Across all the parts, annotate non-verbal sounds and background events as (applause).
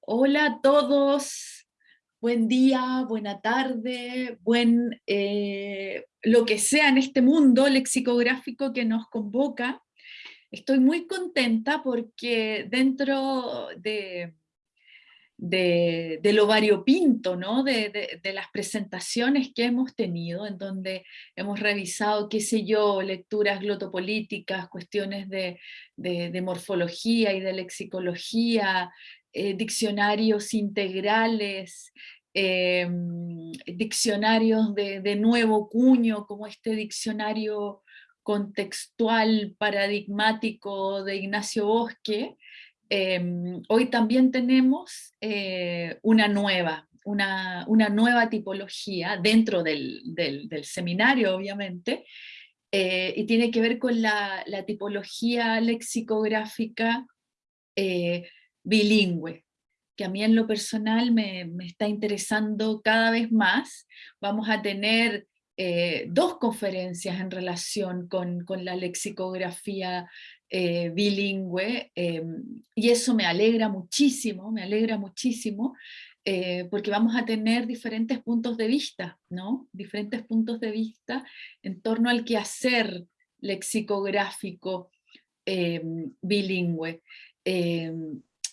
Hola a todos, buen día, buena tarde, buen eh, lo que sea en este mundo lexicográfico que nos convoca. Estoy muy contenta porque dentro de, de, lo variopinto, ¿no? De, las presentaciones que hemos tenido, en donde hemos revisado, qué sé yo, lecturas glotopolíticas, cuestiones de, morfología y de lexicología, eh, diccionarios integrales, em, diccionarios de, nuevo cuño, como este diccionario contextual paradigmático de Ignacio Bosque, Em, hoy también tenemos eh, una nueva, una, nueva tipología dentro del, seminario, obviamente, eh, y tiene que ver con la, tipología lexicográfica eh, bilingüe, que a mí en lo personal me, está interesando cada vez más. Vamos a tener dos conferencias en relación con, con la lexicografía eh, bilingüe, em, y eso me alegra muchísimo, me alegra muchísimo, eh, porque vamos a tener diferentes puntos de vista, ¿no? Diferentes puntos de vista en torno al quehacer lexicográfico bilingüe.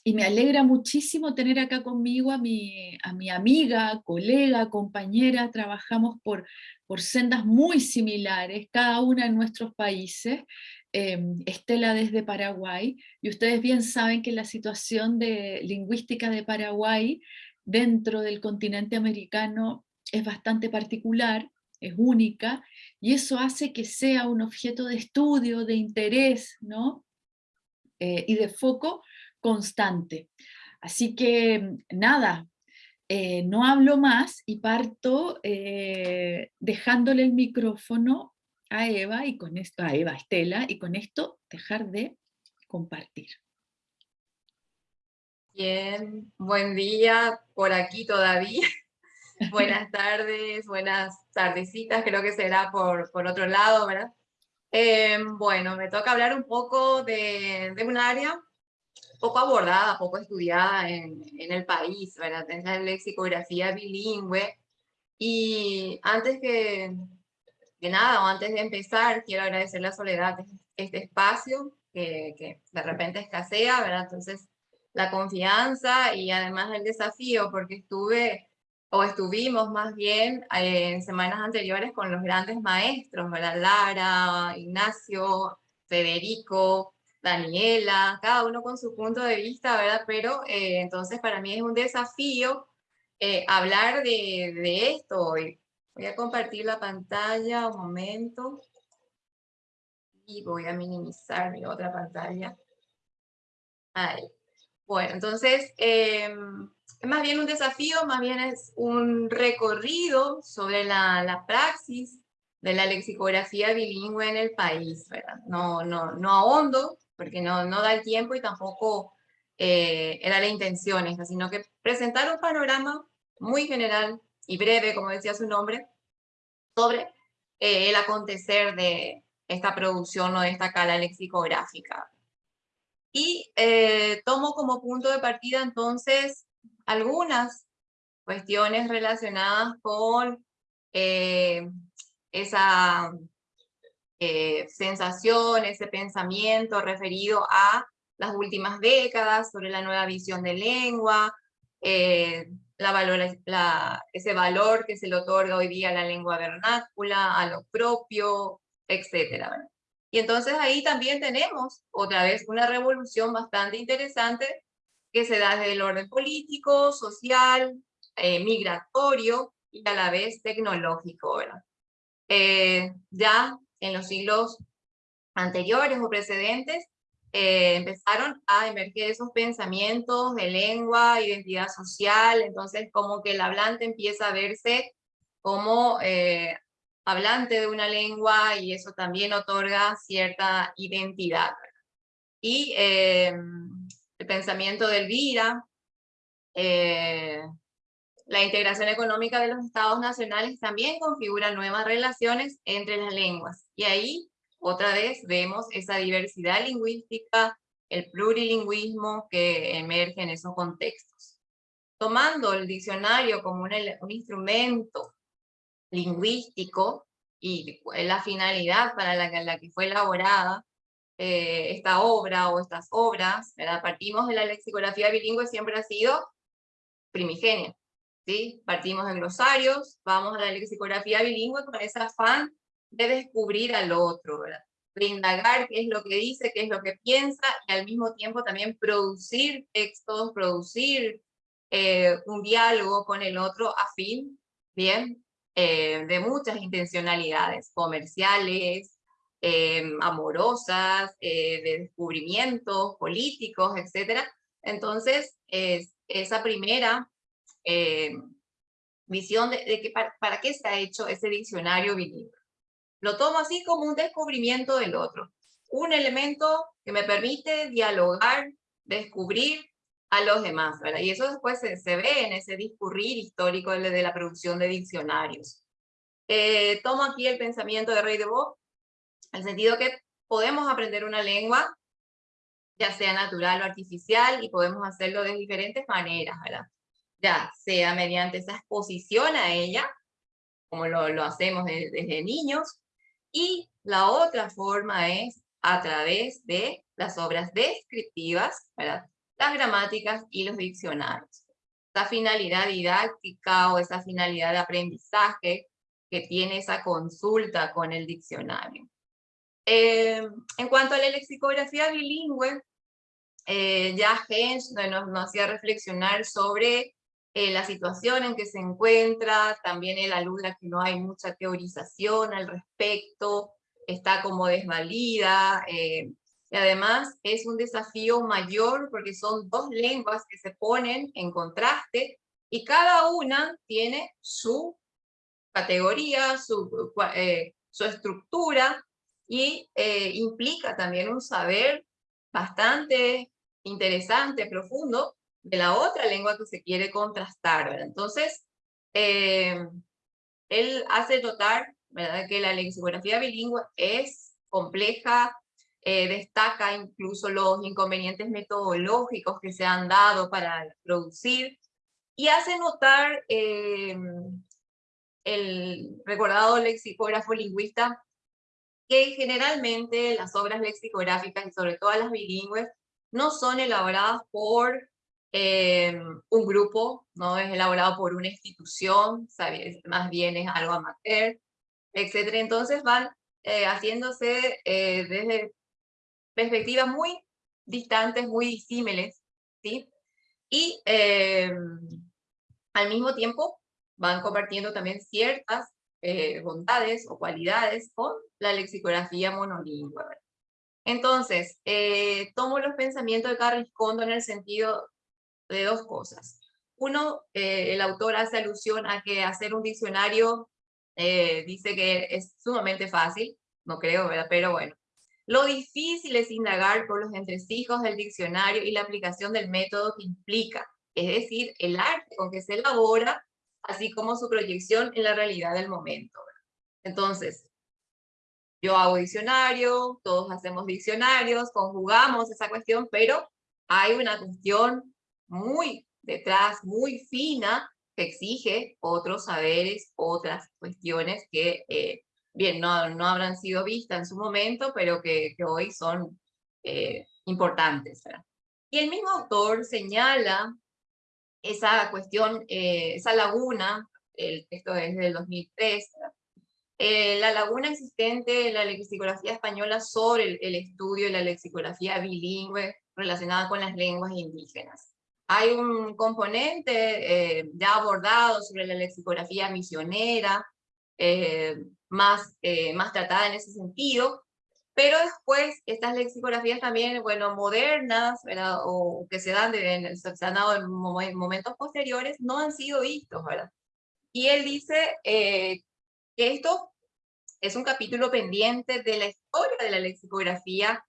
Y me alegra muchísimo tener acá conmigo a mi, a mi amiga, colega, compañera, trabajamos por, por sendas muy similares, cada una en nuestros países, Em, Estela desde Paraguay, y ustedes bien saben que la situación de, lingüística de Paraguay dentro del continente americano es bastante particular, es única, y eso hace que sea un objeto de estudio, de interés, ¿no? Eh, y de foco constante. Así que nada, eh, no hablo más y parto eh, dejándole el micrófono a Eva y con esto, a Eva Estela, y con esto dejar de compartir. Bien, buen día por aquí todavía. (laughs) Buenas tardes, buenas tardecitas, creo que será por, por otro lado, ¿verdad? Em, bueno, me toca hablar un poco de, de un área poco abordada, poco estudiada en, en el país, ¿verdad? Es la lexicografía bilingüe. Y antes que, de nada, antes de empezar, quiero agradecerle a Soledad este espacio que, que, de repente escasea, ¿verdad? Entonces, la confianza y además el desafío, porque estuve, o estuvimos más bien eh, en semanas anteriores con los grandes maestros, ¿verdad? Lara, Ignacio, Federico, Daniela, cada uno con su punto de vista, ¿verdad? Pero eh, entonces para mí es un desafío eh, hablar de, de esto hoy, Voy a compartir la pantalla un momento. Y voy a minimizar mi otra pantalla. Ahí. Bueno, entonces, em, más bien un desafío, más bien es un recorrido sobre la, la praxis de la lexicografía bilingüe en el país, ¿verdad? No, no, no ahondo, porque no, no da el tiempo y tampoco eh, era la intención sino que presentar un panorama muy general y breve, como decía su nombre, sobre eh, el acontecer de esta producción o de esta cala lexicográfica. Y eh, tomo como punto de partida entonces algunas cuestiones relacionadas con eh, esa sensación, ese pensamiento referido a las últimas décadas sobre la nueva visión de lengua, la ese valor que se le otorga hoy día a la lengua vernácula, a lo propio, etc. Y entonces ahí también tenemos otra vez una revolución bastante interesante que se da desde el orden político, social, eh, migratorio y a la vez tecnológico. Eh, ya en los siglos anteriores o precedentes eh, empezaron a emerger esos pensamientos de lengua, identidad social, entonces como que el hablante empieza a verse como eh, hablante de una lengua y eso también otorga cierta identidad. Y eh, el pensamiento de Elvira, la integración económica de los estados nacionales también configura nuevas relaciones entre las lenguas. Y ahí otra vez vemos esa diversidad lingüística, el plurilingüismo que emerge en esos contextos. Tomando el diccionario como un, instrumento lingüístico y la finalidad para la, la que fue elaborada eh, esta obra o estas obras, ¿verdad? partimos de la lexicografía bilingüe, siempre ha sido primigenia. ¿sí? Partimos de glosarios, vamos a la lexicografía bilingüe con ese afán de descubrir al otro, de indagar qué es lo que dice, qué es lo que piensa, y al mismo tiempo también producir textos, producir eh, un diálogo con el otro a fin, bien, eh, de muchas intencionalidades comerciales, eh, amorosas, de descubrimientos políticos, etc. Entonces, es, esa primera visión de, que para, para, qué se ha hecho ese diccionario bilingüe. Lo tomo así como un descubrimiento del otro. Un elemento que me permite dialogar, descubrir a los demás, ¿verdad? Y eso después se, ve en ese discurrir histórico de, la producción de diccionarios. Eh, tomo aquí el pensamiento de Rey de Bo, en el sentido que podemos aprender una lengua, ya sea natural o artificial, y podemos hacerlo de diferentes maneras, ¿verdad? Ya sea mediante esa exposición a ella, como lo, lo hacemos desde niños, y la otra forma es a través de las obras descriptivas, las gramáticas y los diccionarios. Esa finalidad didáctica o esa finalidad de aprendizaje que tiene esa consulta con el diccionario. Eh, en cuanto a la lexicografía bilingüe, eh, ya Hens nos, nos hacía reflexionar sobre eh, la situación en que se encuentra, también él alude a que no hay mucha teorización al respecto, está como desvalida, eh, y además es un desafío mayor porque son dos lenguas que se ponen en contraste y cada una tiene su categoría, su, eh, su estructura y implica también un saber bastante interesante, profundo, de la otra lengua que se quiere contrastar. Entonces, eh, él hace notar, ¿verdad? Que la lexicografía bilingüe es compleja, eh, destaca incluso los inconvenientes metodológicos que se han dado para producir, y hace notar eh, el recordado lexicógrafo lingüista que generalmente las obras lexicográficas, y sobre todo las bilingües, no son elaboradas por eh, un grupo, no es elaborado por una institución, ¿sabes? más bien es algo amateur, etc. Entonces van eh, haciéndose eh, desde perspectivas muy distantes, muy disímiles, ¿sí? Y al mismo tiempo van compartiendo también ciertas bondades o cualidades con la lexicografía monolingüe. Entonces, tomo los pensamientos de Carriscondo en el sentido de dos cosas. Uno, eh, el autor hace alusión a que hacer un diccionario eh, dice que es sumamente fácil, no creo, ¿verdad? Pero bueno. Lo difícil es indagar por los entresijos del diccionario y la aplicación del método que implica, es decir, el arte con que se elabora, así como su proyección en la realidad del momento. Entonces, yo hago diccionario, todos hacemos diccionarios, conjugamos esa cuestión, pero hay una cuestión muy detrás, muy fina, que exige otros saberes, otras cuestiones que, eh, bien, no, no habrán sido vistas en su momento, pero que, que hoy son eh, importantes. Y el mismo autor señala esa cuestión, eh, esa laguna, el texto es del 2003, la laguna existente en la lexicografía española sobre el, el estudio de la lexicografía bilingüe relacionada con las lenguas indígenas. Hay un componente eh, ya abordado sobre la lexicografía misionera, eh, más, eh, más tratada en ese sentido, pero después estas lexicografías también, bueno, modernas, ¿verdad? o que se dan, de, se han dado en momentos posteriores, no han sido vistos, ¿verdad? Y él dice que esto es un capítulo pendiente de la historia de la lexicografía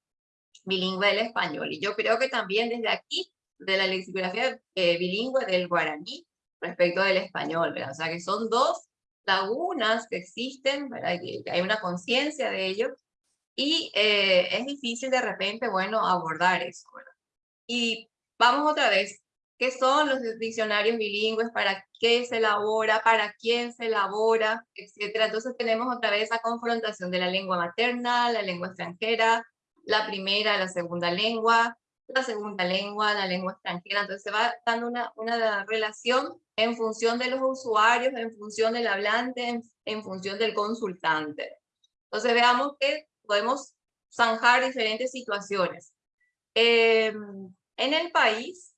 bilingüe del español, y yo creo que también desde aquí de la lexicografía eh, bilingüe del guaraní respecto del español, ¿verdad? O sea que son dos lagunas que existen, ¿verdad? Hay una conciencia de ello, y eh, es difícil de repente, bueno, abordar eso. Y vamos otra vez, ¿qué son los diccionarios bilingües? ¿Para qué se elabora? ¿Para quién se elabora? Etcétera. Entonces tenemos otra vez esa confrontación de la lengua materna, la lengua extranjera, la primera, la segunda lengua, la segunda lengua, la lengua extranjera. Entonces se va dando una, una relación en función de los usuarios, en función del hablante, en, función del consultante. Entonces veamos que podemos zanjar diferentes situaciones. Em, en el país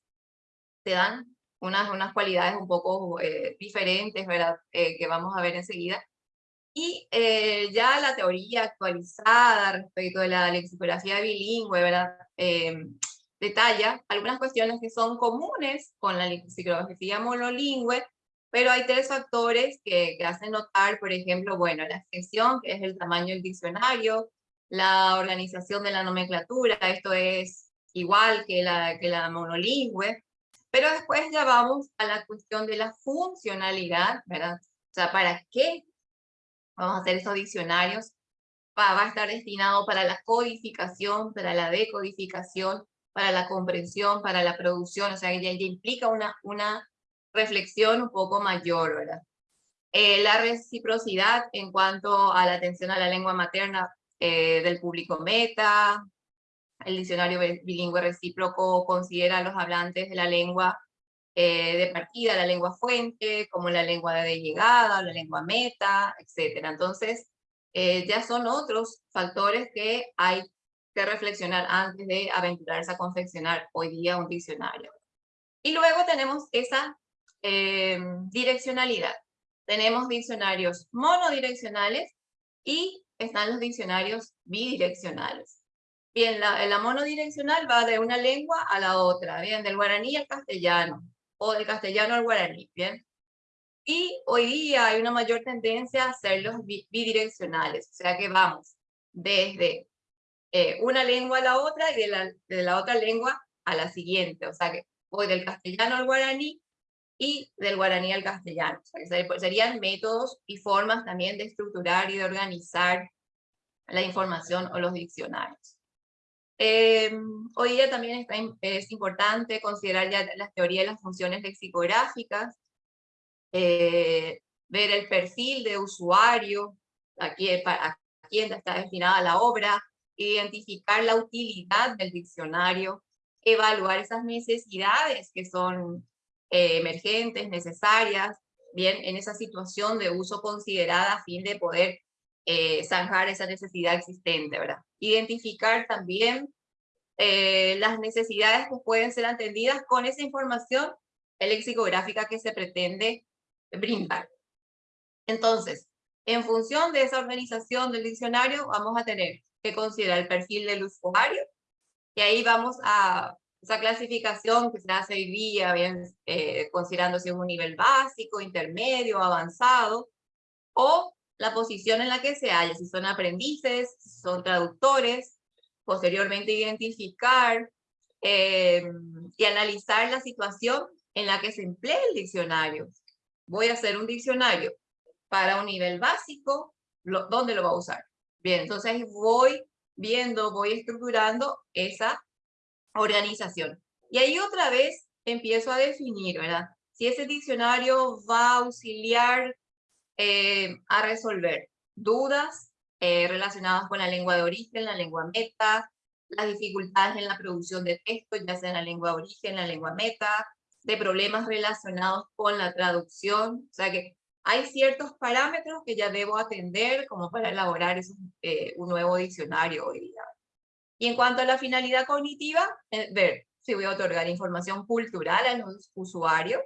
se dan unas, unas cualidades un poco eh, diferentes, ¿verdad? Eh, que vamos a ver enseguida. Y eh, ya la teoría actualizada respecto de la lexicografía bilingüe, ¿verdad? Detalla algunas cuestiones que son comunes con la lexicografía monolingüe, pero hay tres factores que, que, hacen notar, por ejemplo, bueno, la extensión, que es el tamaño del diccionario, la organización de la nomenclatura, esto es igual que la, que la monolingüe, pero después ya vamos a la cuestión de la funcionalidad, ¿verdad? O sea, ¿para qué vamos a hacer esos diccionarios? Va, va a estar destinado para la codificación, para la decodificación, para la comprensión, para la producción, o sea, ya, ya implica una, una reflexión un poco mayor, ¿verdad? Eh, la reciprocidad en cuanto a la atención a la lengua materna eh, del público meta, el diccionario bilingüe recíproco considera a los hablantes de la lengua eh, de partida, la lengua fuente, como la lengua de llegada, la lengua meta, etc. Entonces, ya son otros factores que hay reflexionar antes de aventurarse a confeccionar hoy día un diccionario. Y luego tenemos esa eh, direccionalidad. Tenemos diccionarios monodireccionales y están los diccionarios bidireccionales. Bien, la, la monodireccional va de una lengua a la otra, bien, del guaraní al castellano, o del castellano al guaraní, bien. Y hoy día hay una mayor tendencia a hacerlos bidireccionales, o sea que vamos desde eh, una lengua a la otra y de la, de la otra lengua a la siguiente. O sea que voy del castellano al guaraní y del guaraní al castellano. O sea, que serían métodos y formas también de estructurar y de organizar la información o los diccionarios. Eh, hoy día también está, es importante considerar ya la teoría de las funciones lexicográficas, eh, ver el perfil de usuario, aquí a quién está destinada la obra, identificar la utilidad del diccionario, evaluar esas necesidades que son eh, emergentes, necesarias, bien, en esa situación de uso considerada a fin de poder eh, zanjar esa necesidad existente, ¿verdad? Identificar también eh, las necesidades que pueden ser atendidas con esa información lexicográfica que se pretende brindar. Entonces, en función de esa organización del diccionario, vamos a tener que considera el perfil del usuario, y ahí vamos a esa clasificación que se hace hoy día, bien, eh, considerando si es un nivel básico, intermedio, avanzado, o la posición en la que se halla, si son aprendices, si son traductores, posteriormente identificar eh, y analizar la situación en la que se emplea el diccionario. Voy a hacer un diccionario para un nivel básico, ¿dónde lo va a usar? Bien, entonces voy viendo, voy estructurando esa organización. Y ahí otra vez empiezo a definir, ¿verdad? Si ese diccionario va a auxiliar eh, a resolver dudas eh, relacionadas con la lengua de origen, la lengua meta, las dificultades en la producción de texto, ya sea en la lengua de origen, la lengua meta, de problemas relacionados con la traducción, o sea que hay ciertos parámetros que ya debo atender como para elaborar eh, un nuevo diccionario hoy día. Y en cuanto a la finalidad cognitiva, eh, ver si voy a otorgar información cultural a los usuarios,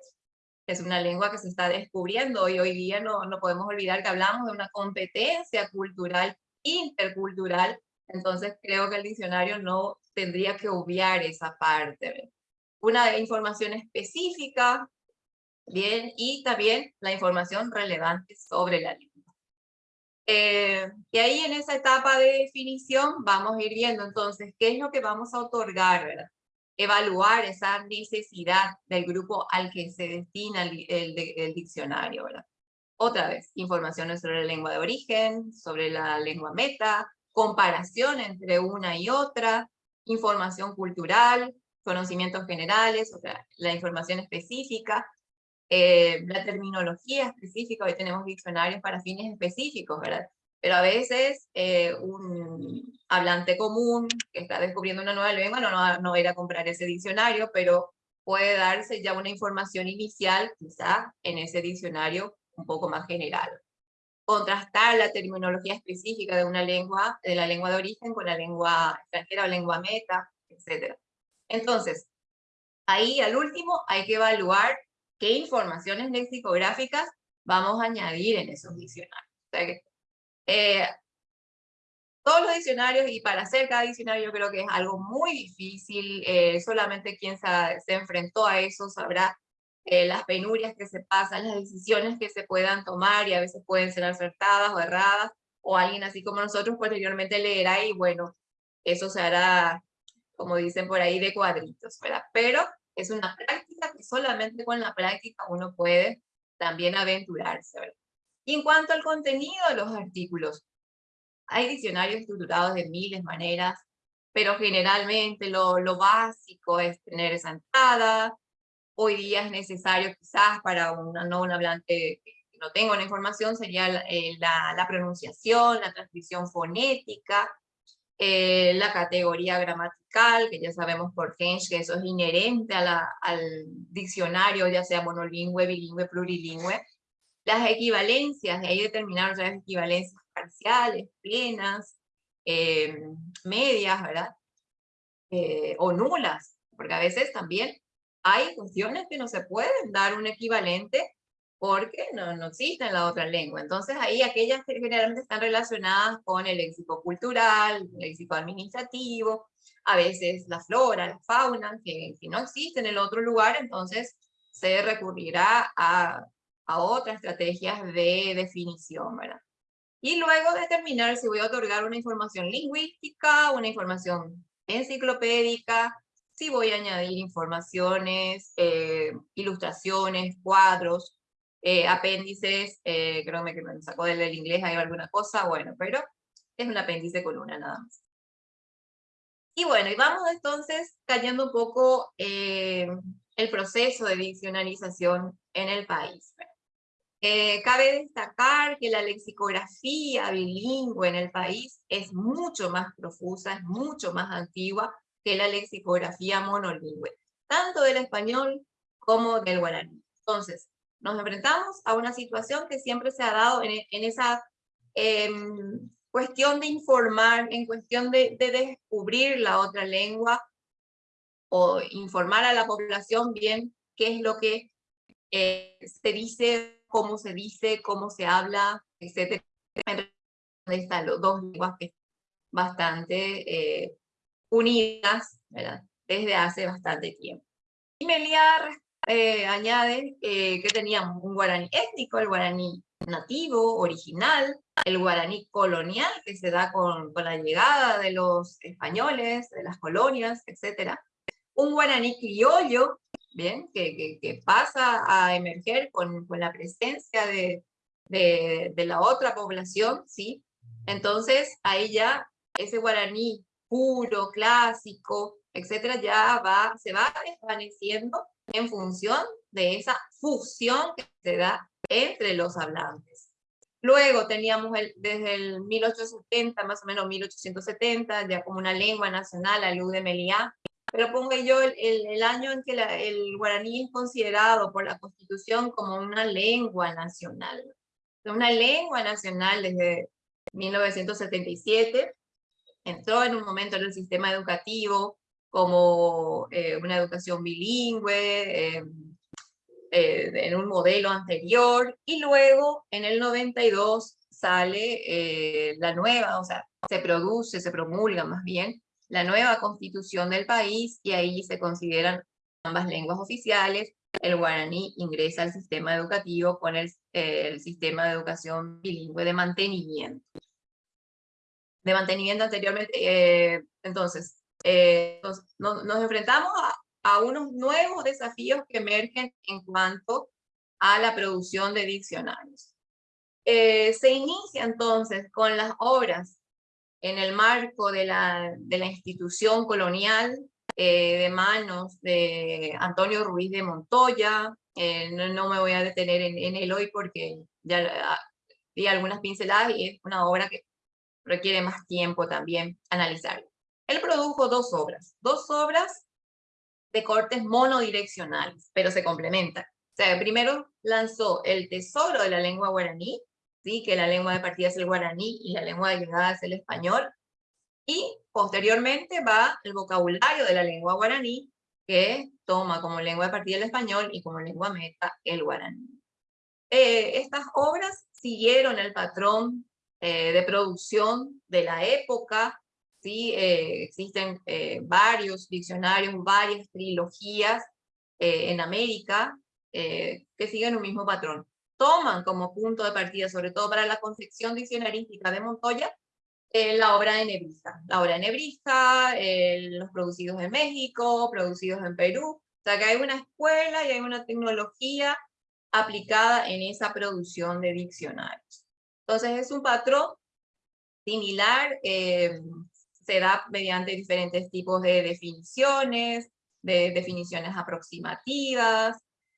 es una lengua que se está descubriendo y hoy día no, no podemos olvidar que hablamos de una competencia cultural intercultural, entonces creo que el diccionario no tendría que obviar esa parte. Una información específica Bien, y también la información relevante sobre la lengua. Eh, y ahí en esa etapa de definición vamos a ir viendo entonces qué es lo que vamos a otorgar, ¿verdad? Evaluar esa necesidad del grupo al que se destina el, el, diccionario, ¿verdad? Otra vez, informaciones sobre la lengua de origen, sobre la lengua meta, comparación entre una y otra, información cultural, conocimientos generales, o sea, la información específica, eh, la terminología específica, hoy tenemos diccionarios para fines específicos, ¿verdad? Pero a veces eh, un hablante común que está descubriendo una nueva lengua no, no, no va a ir a comprar ese diccionario, pero puede darse ya una información inicial, quizá en ese diccionario un poco más general. Contrastar la terminología específica de una lengua, de la lengua de origen con la lengua extranjera o lengua meta, etc. Entonces, ahí al último hay que evaluar qué informaciones lexicográficas vamos a añadir en esos diccionarios. O sea que, eh, todos los diccionarios, y para hacer cada diccionario yo creo que es algo muy difícil, eh, solamente quien se, se, enfrentó a eso sabrá eh, las penurias que se pasan, las decisiones que se puedan tomar, y a veces pueden ser acertadas o erradas, o alguien así como nosotros posteriormente leerá y bueno, eso se hará, como dicen por ahí, de cuadritos, ¿verdad? Pero es una práctica que solamente con la práctica uno puede también aventurarse. Y en cuanto al contenido de los artículos, hay diccionarios estructurados de miles de maneras, pero generalmente lo, lo básico es tener esa entrada. Hoy día es necesario quizás para una, no un hablante que no tenga una información, sería la, eh, la, la pronunciación, la transcripción fonética, eh, la categoría gramatical, que ya sabemos por Hensch que eso es inherente a la, al diccionario, ya sea monolingüe, bilingüe, plurilingüe. Las equivalencias, de ahí determinaron las equivalencias parciales, plenas, eh, medias, ¿verdad? Eh, o nulas, porque a veces también hay funciones que no se pueden dar un equivalente porque no, no existe en la otra lengua. Entonces ahí aquellas que generalmente están relacionadas con el léxico cultural, el léxico administrativo, a veces la flora, la fauna, que, que no existe en el otro lugar, entonces se recurrirá a, a otras estrategias de definición, ¿verdad? Y luego determinar si voy a otorgar una información lingüística, una información enciclopédica, si voy a añadir informaciones, eh, ilustraciones, cuadros, eh, apéndices, eh, creo que me sacó del inglés hay alguna cosa, bueno, pero es un apéndice con una nada más. Y bueno, y vamos entonces cayendo un poco eh, el proceso de diccionalización en el país. cabe destacar que la lexicografía bilingüe en el país es mucho más profusa, es mucho más antigua que la lexicografía monolingüe, tanto del español como del guaraní. Entonces, nos enfrentamos a una situación que siempre se ha dado en, esa em, cuestión de informar, en cuestión de, descubrir la otra lengua o informar a la población bien qué es lo que eh, se dice, cómo se dice, cómo se habla, etc. Están los dos lenguas que bastante eh, unidas ¿verdad? desde hace bastante tiempo. Y Melia eh, añade eh, que teníamos un guaraní étnico, el guaraní nativo, original, el guaraní colonial, que se da con, con la llegada de los españoles, de las colonias, etc. Un guaraní criollo, bien, que, que, que pasa a emerger con, con la presencia de, de, de, la otra población, ¿sí? Entonces, ahí ya ese guaraní puro, clásico, etcétera, ya va, se va desvaneciendo en función de esa fusión que se da entre los hablantes. Luego teníamos el, desde el 1870, más o menos 1870, ya como una lengua nacional, la luz de pero pongo yo el, el, año en que el guaraní es considerado por la Constitución como una lengua nacional. Una lengua nacional desde 1977, entró en un momento en el sistema educativo, como eh, una educación bilingüe, eh, eh, en un modelo anterior, y luego en el 92 sale la nueva, o sea, se produce, se promulga más bien, la nueva constitución del país, y ahí se consideran ambas lenguas oficiales, el guaraní ingresa al sistema educativo con el, el sistema de educación bilingüe de mantenimiento. De mantenimiento anteriormente, entonces, eh, nos, nos, enfrentamos a, a, unos nuevos desafíos que emergen en cuanto a la producción de diccionarios. Eh, se inicia entonces con las obras en el marco de la, de la institución colonial eh, de manos de Antonio Ruiz de Montoya. Eh, no, me voy a detener en, en él hoy porque ya ah, di algunas pinceladas y es una obra que requiere más tiempo también analizar. Él produjo dos obras, dos obras de cortes monodireccionales, pero se complementan. O sea, primero lanzó El Tesoro de la Lengua Guaraní, ¿sí? que la lengua de partida es el guaraní y la lengua de llegada es el español, y posteriormente va el vocabulario de la lengua guaraní, que toma como lengua de partida el español y como lengua meta el guaraní. Eh, estas obras siguieron el patrón eh, de producción de la época, ¿sí? Eh, existen varios diccionarios, varias trilogías en América que siguen un mismo patrón. Toman como punto de partida, sobre todo para la concepción diccionarística de Montoya, la obra de Nebrija. La obra de Nebrija, los producidos en México, producidos en Perú. O sea que hay una escuela y hay una tecnología aplicada en esa producción de diccionarios. Entonces es un patrón similar, eh, se da mediante diferentes tipos de definiciones, de definiciones aproximativas,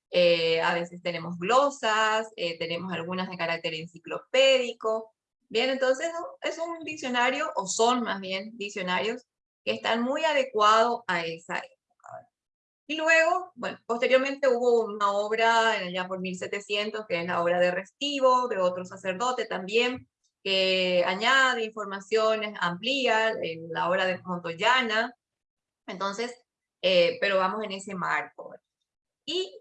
eh, a veces tenemos glosas, eh, tenemos algunas de carácter enciclopédico, Bien, entonces es un diccionario, o son más bien diccionarios, que están muy adecuados a esa época. Y luego, bueno, posteriormente hubo una obra, ya por 1700, que es la obra de Restivo, de otro sacerdote también, que añade informaciones, amplía la obra de Montoyana. Entonces, eh, pero vamos en ese marco. Y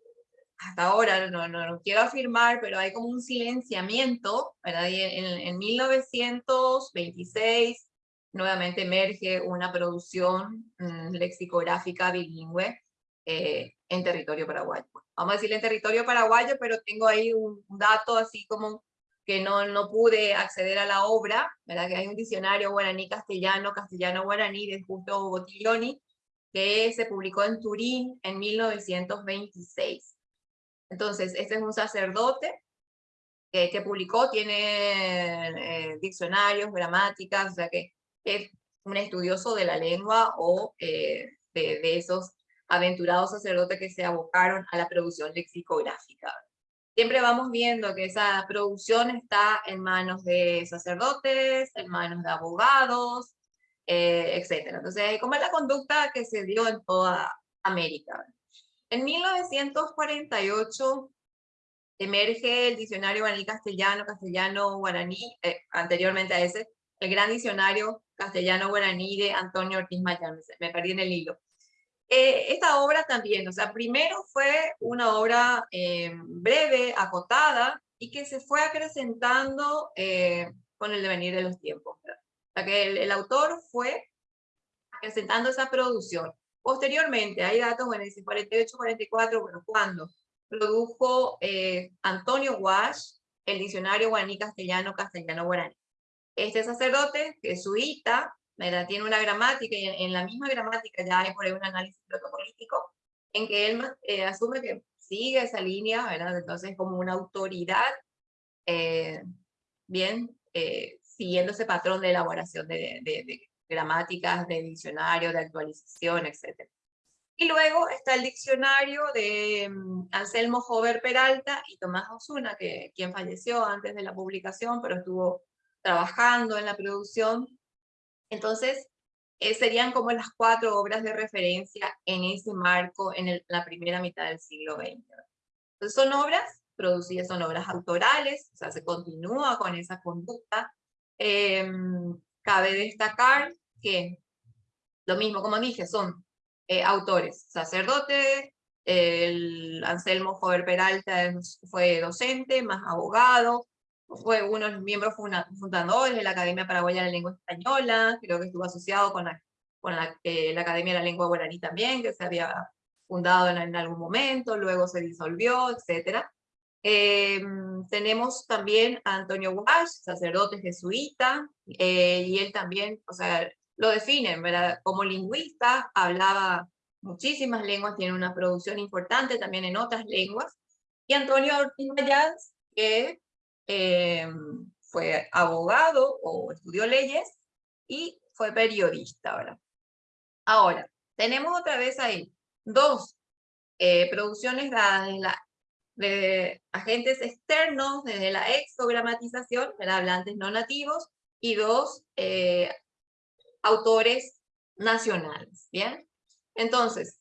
hasta ahora, no, no, quiero afirmar, pero hay como un silenciamiento, ¿verdad? Y en, en 1926 nuevamente emerge una producción mm, lexicográfica bilingüe eh, en territorio paraguayo. Vamos a decirle en territorio paraguayo, pero tengo ahí un dato así como que no, no pude acceder a la obra, ¿verdad? que hay un diccionario guaraní-castellano, castellano-guaraní de Justo Bottiglioni, que se publicó en Turín en 1926. Entonces, este es un sacerdote que, publicó, tiene eh, diccionarios, gramáticas, o sea que es un estudioso de la lengua o eh, de, esos aventurados sacerdotes que se abocaron a la producción lexicográfica. Siempre vamos viendo que esa producción está en manos de sacerdotes, en manos de abogados, eh, etc. Entonces, ¿cómo es la conducta que se dio en toda América? En 1948 emerge el diccionario guaraní castellano, castellano guaraní, eh, anteriormente a ese, el gran diccionario castellano guaraní de Antonio Ortiz Mayán, me perdí en el hilo. Eh, esta obra también, o sea, primero fue una obra eh, breve, acotada, y que se fue acrecentando con el devenir de los tiempos. O sea, que el, autor fue acrecentando esa producción. Posteriormente, hay datos, bueno, dice 48, 44, bueno, cuando produjo eh, Antonio Wash el diccionario guaraní castellano, castellano guaraní. Este sacerdote, jesuita, tiene una gramática y en, la misma gramática ya hay por ahí un análisis protopolítico en que él eh, asume que sigue esa línea, ¿verdad? Entonces como una autoridad, eh, bien, siguiendo ese patrón de elaboración de, de, gramáticas de diccionario, de actualización, etc. Y luego está el diccionario de mm, Anselmo Jover Peralta y Tomás Osuna, que, quien falleció antes de la publicación, pero estuvo trabajando en la producción. Entonces, eh, serían como las cuatro obras de referencia en ese marco en la primera mitad del siglo XX. Entonces, son obras producidas, son obras autorales, o sea, se continúa con esa conducta. Em, cabe destacar que, lo mismo como dije, son eh, autores, sacerdote, el Anselmo Jover Peralta fue docente, más abogado, fue uno de los miembros fundadores de la Academia Paraguaya de la Lengua Española, creo que estuvo asociado con la, con la, eh, la Academia de la Lengua Guaraní también, que se había fundado en, algún momento, luego se disolvió, etc. Em, tenemos también a Antonio Walsh, sacerdote jesuita, eh, y él también, o sea, lo definen, ¿verdad? Como lingüista, hablaba muchísimas lenguas, tiene una producción importante también en otras lenguas. Y Antonio Ortiz Mayans, que eh, fue abogado o estudió leyes, y fue periodista, ¿verdad? Ahora, tenemos otra vez ahí dos eh, producciones dadas de, la, de agentes externos, desde la exogramatización, de hablantes no nativos, y dos eh, autores nacionales, ¿bien? Entonces,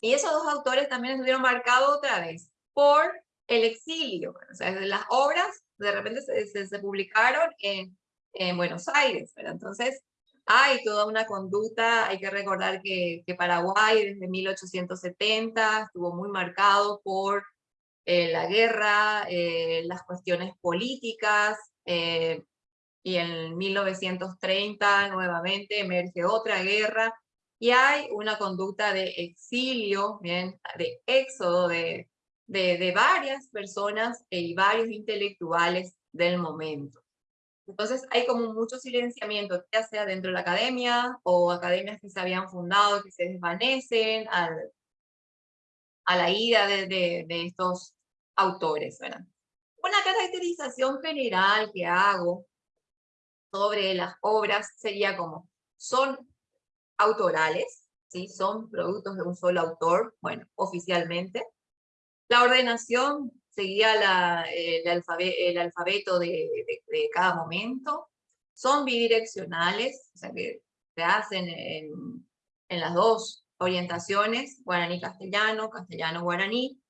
y esos dos autores también estuvieron marcados otra vez por el exilio, o sea, las obras de repente se, se, publicaron en, en, Buenos Aires, ¿verdad? Entonces, hay toda una conducta, hay que recordar que, que Paraguay desde 1870 estuvo muy marcado por eh, la guerra, eh, las cuestiones políticas, eh, y en 1930 nuevamente emerge otra guerra, y hay una conducta de exilio, bien, de éxodo de, de, varias personas y varios intelectuales del momento. Entonces hay como mucho silenciamiento, ya sea dentro de la academia o academias que se habían fundado, que se desvanecen al, a la ida de, de, de estos autores. ¿verdad? Una caracterización general que hago sobre las obras sería como, son autorales, ¿sí? son productos de un solo autor, bueno, oficialmente. La ordenación seguía el, alfabeto, de, cada momento. Son bidireccionales, o sea que se hacen en, las dos orientaciones, guaraní-castellano, castellano-guaraní.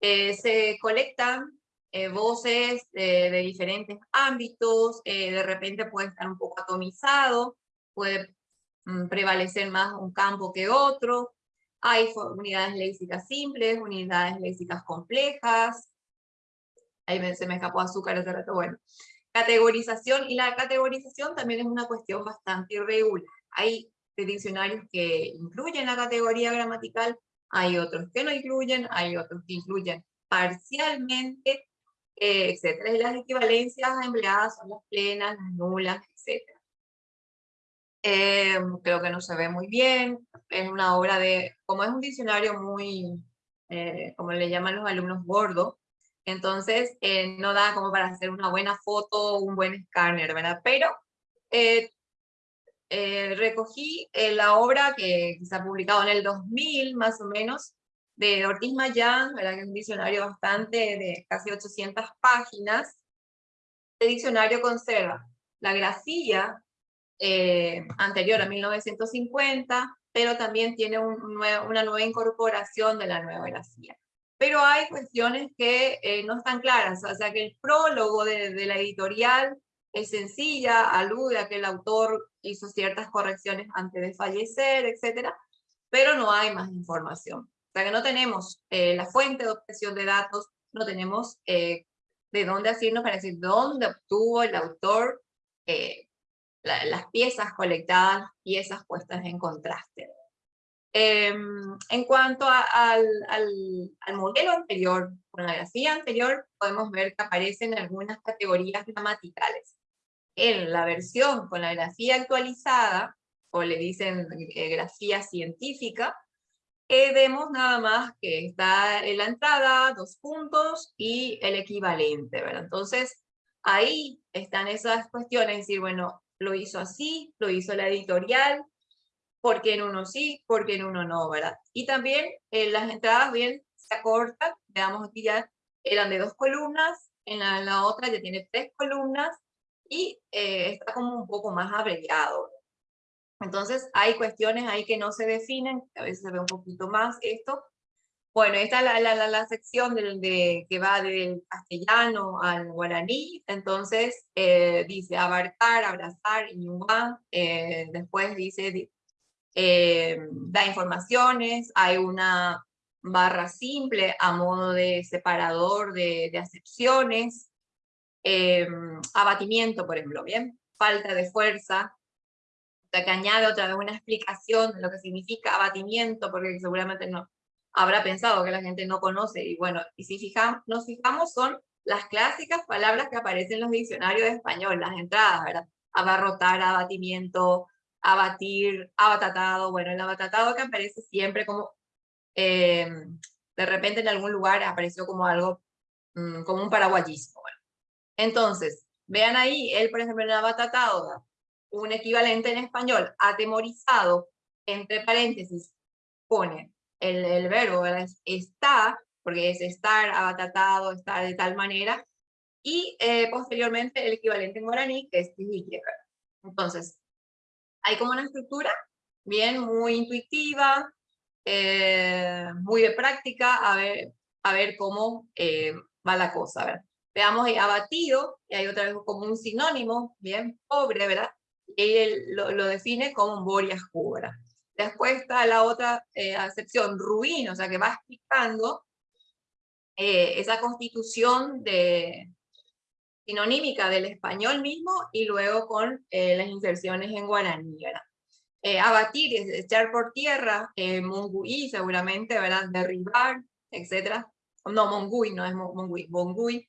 Eh, se colectan eh, voces de, de, diferentes ámbitos, eh, de repente puede estar un poco atomizado, puede Mm, prevalecer más un campo que otro. Hay unidades léxicas simples, unidades léxicas complejas. Ahí se me escapó azúcar hace rato, bueno. Categorización, y la categorización también es una cuestión bastante irregular. Hay diccionarios que incluyen la categoría gramatical, hay otros que no incluyen, hay otros que incluyen parcialmente, eh, etc. Las equivalencias empleadas son las plenas, las nulas, etc. Eh, creo que no se ve muy bien, es una obra de, como es un diccionario muy, eh, como le llaman los alumnos, gordo, entonces eh, no da como para hacer una buena foto un buen escáner, ¿verdad? Pero recogí la obra que se ha publicado en el 2000, más o menos, de Ortiz Mayán, ¿verdad? que es un diccionario bastante de casi 800 páginas. El diccionario conserva la grafía eh, anterior a 1950, pero también tiene una nueva incorporación de la nueva grafía. Pero hay cuestiones que eh, no están claras, o sea que el prólogo de, la editorial es sencilla, alude a que el autor hizo ciertas correcciones antes de fallecer, etc. Pero no hay más información. O sea que no tenemos eh, la fuente de obtención de datos, no tenemos de dónde decirnos para decir dónde obtuvo el autor las piezas colectadas, piezas puestas en contraste. Em, en cuanto al, al, modelo anterior, con la grafía anterior, podemos ver que aparecen algunas categorías gramaticales. En la versión con la grafía actualizada, o le dicen eh, grafía científica, eh, vemos nada más que está en la entrada, dos puntos y el equivalente, ¿verdad? Entonces, ahí están esas cuestiones, es decir, bueno, lo hizo así, lo hizo la editorial, porque en uno sí, porque en uno no, ¿verdad? Y también eh, las entradas bien se acortan, veamos aquí ya eran de dos columnas, en la, otra ya tiene tres columnas y eh, está como un poco más abreviado. Entonces hay cuestiones ahí que no se definen, a veces se ve un poquito más esto, bueno, esta es la, sección del, de, que va del castellano al guaraní, entonces eh, dice abarcar, abrazar, iñuán, eh, después dice, eh, da informaciones, hay una barra simple a modo de separador de, de acepciones, abatimiento, por ejemplo, ¿bien? Falta de fuerza, que añade otra vez una explicación de lo que significa abatimiento, porque seguramente no, habrá pensado que la gente no conoce. Y bueno, y si fijamos, nos fijamos son las clásicas palabras que aparecen en los diccionarios de español, las entradas, ¿verdad? Abarrotar, abatimiento, abatir, abatatado. Bueno, el abatatado que aparece siempre como, eh, de repente en algún lugar apareció como algo, mm, como un paraguayismo. Entonces, vean ahí, él por ejemplo en abatatado, un equivalente en español, atemorizado, entre paréntesis, pone el, el verbo, está, porque es estar abatatado, estar de tal manera, y eh, posteriormente el equivalente en guaraní, que es Entonces, hay como una estructura bien, muy intuitiva, eh, muy de práctica, a ver, a ver cómo eh, va la cosa. ¿verdad? Veamos ahí abatido, y hay otra vez como un sinónimo, bien, pobre, ¿verdad? Y él lo, define como un borias. Después está la otra acepción, ruin, o sea, que va explicando esa constitución de, sinonímica del español mismo y luego con eh, las inserciones en guaraní, ¿verdad? Eh, abatir echar por tierra, eh, mongui seguramente, ¿verdad? Derribar, etcétera. No, mongui, no es mongui, mongui,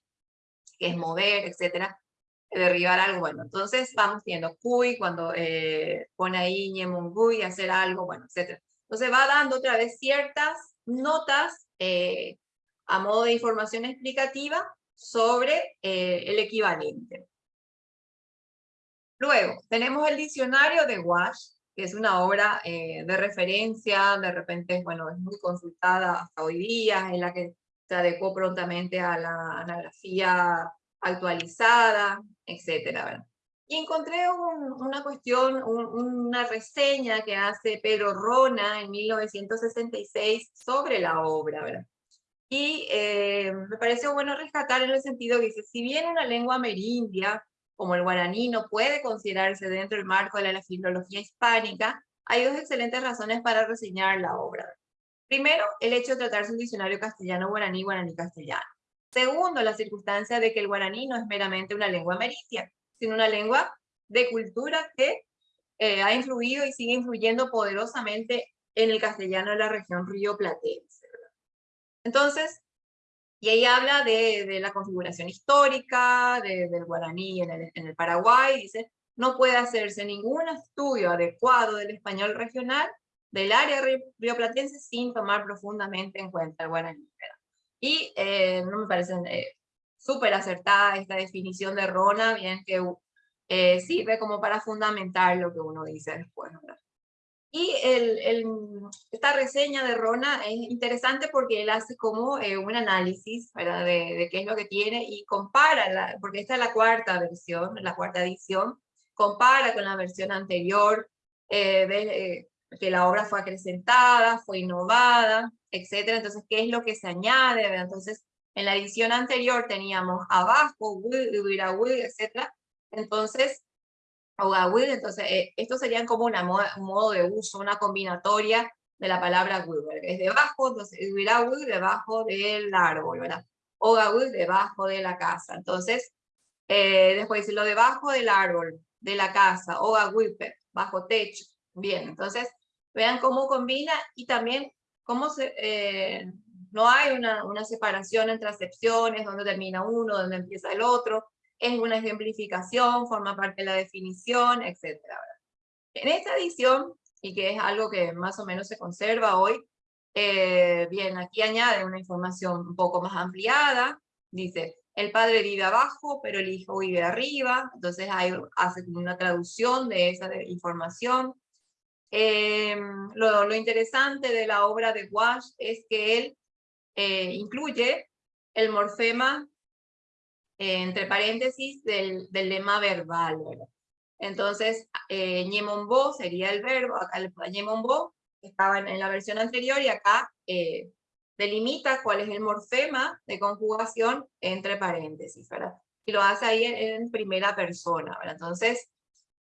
que es mover, etcétera. Derribar algo, bueno, entonces vamos viendo cuy cuando eh, pone ahí ñe mongui, hacer algo, bueno, etcétera. Entonces va dando otra vez ciertas notas a modo de información explicativa sobre eh, el equivalente. Luego, tenemos el diccionario de Wash, que es una obra eh, de referencia, de repente, bueno, es muy consultada hasta hoy día, en la que se adecuó prontamente a la anagrafía actualizada, etcétera. Y encontré una cuestión, una reseña que hace Pedro Rona en 1966 sobre la obra, ¿verdad? Y eh, me pareció bueno rescatar en el sentido que dice, si bien una lengua amerindia, como el guaraní, no puede considerarse dentro del marco de la filología hispánica, hay dos excelentes razones para reseñar la obra. Primero, el hecho de tratarse un diccionario castellano-guaraní, guaraní-castellano. Segundo, la circunstancia de que el guaraní no es meramente una lengua amerindia, sino una lengua de cultura que eh, ha influido y sigue influyendo poderosamente en el castellano de la región río platense. Entonces, y ahí habla de, la configuración histórica del guaraní en el, en el Paraguay, dice, no puede hacerse ningún estudio adecuado del español regional del área rioplatense sin tomar profundamente en cuenta el guaraní. Y eh, no me parece eh, súper acertada esta definición de Rona, bien que eh, sirve como para fundamentar lo que uno dice después. ¿verdad? Y el, esta reseña de Rona es interesante porque él hace como eh, un análisis ¿verdad? De, qué es lo que tiene y compara, la, porque esta es la cuarta versión, la cuarta edición, compara con la versión anterior, eh, eh, que la obra fue acrecentada, fue innovada, etc. Entonces, ¿qué es lo que se añade? Entonces, en la edición anterior teníamos abajo, etc. Entonces, entonces eh, esto serían como un modo de uso, una combinatoria de la palabra Weber. Es debajo, entonces debajo del árbol, ¿verdad? O debajo de la casa. Entonces, eh, después dice lo debajo del árbol, de la casa, o bajo techo. Bien, entonces vean cómo combina y también cómo se, eh, no hay una, una separación entre acepciones, donde termina uno, donde empieza el otro, es una ejemplificación, forma parte de la definición, etc. En esta edición, y que es algo que más o menos se conserva hoy, eh, bien, aquí añade una información un poco más ampliada, dice, el padre vive abajo, pero el hijo vive arriba, entonces hay, hace una traducción de esa información. Em, lo, interesante de la obra de Wash es que él eh, incluye el morfema entre paréntesis, del, del lema verbal. Entonces, eh, ñemombo sería el verbo, acá el ñemombo estaba en, la versión anterior y acá eh, delimita cuál es el morfema de conjugación entre paréntesis, ¿verdad? Y lo hace ahí en, primera persona, ¿verdad? Entonces,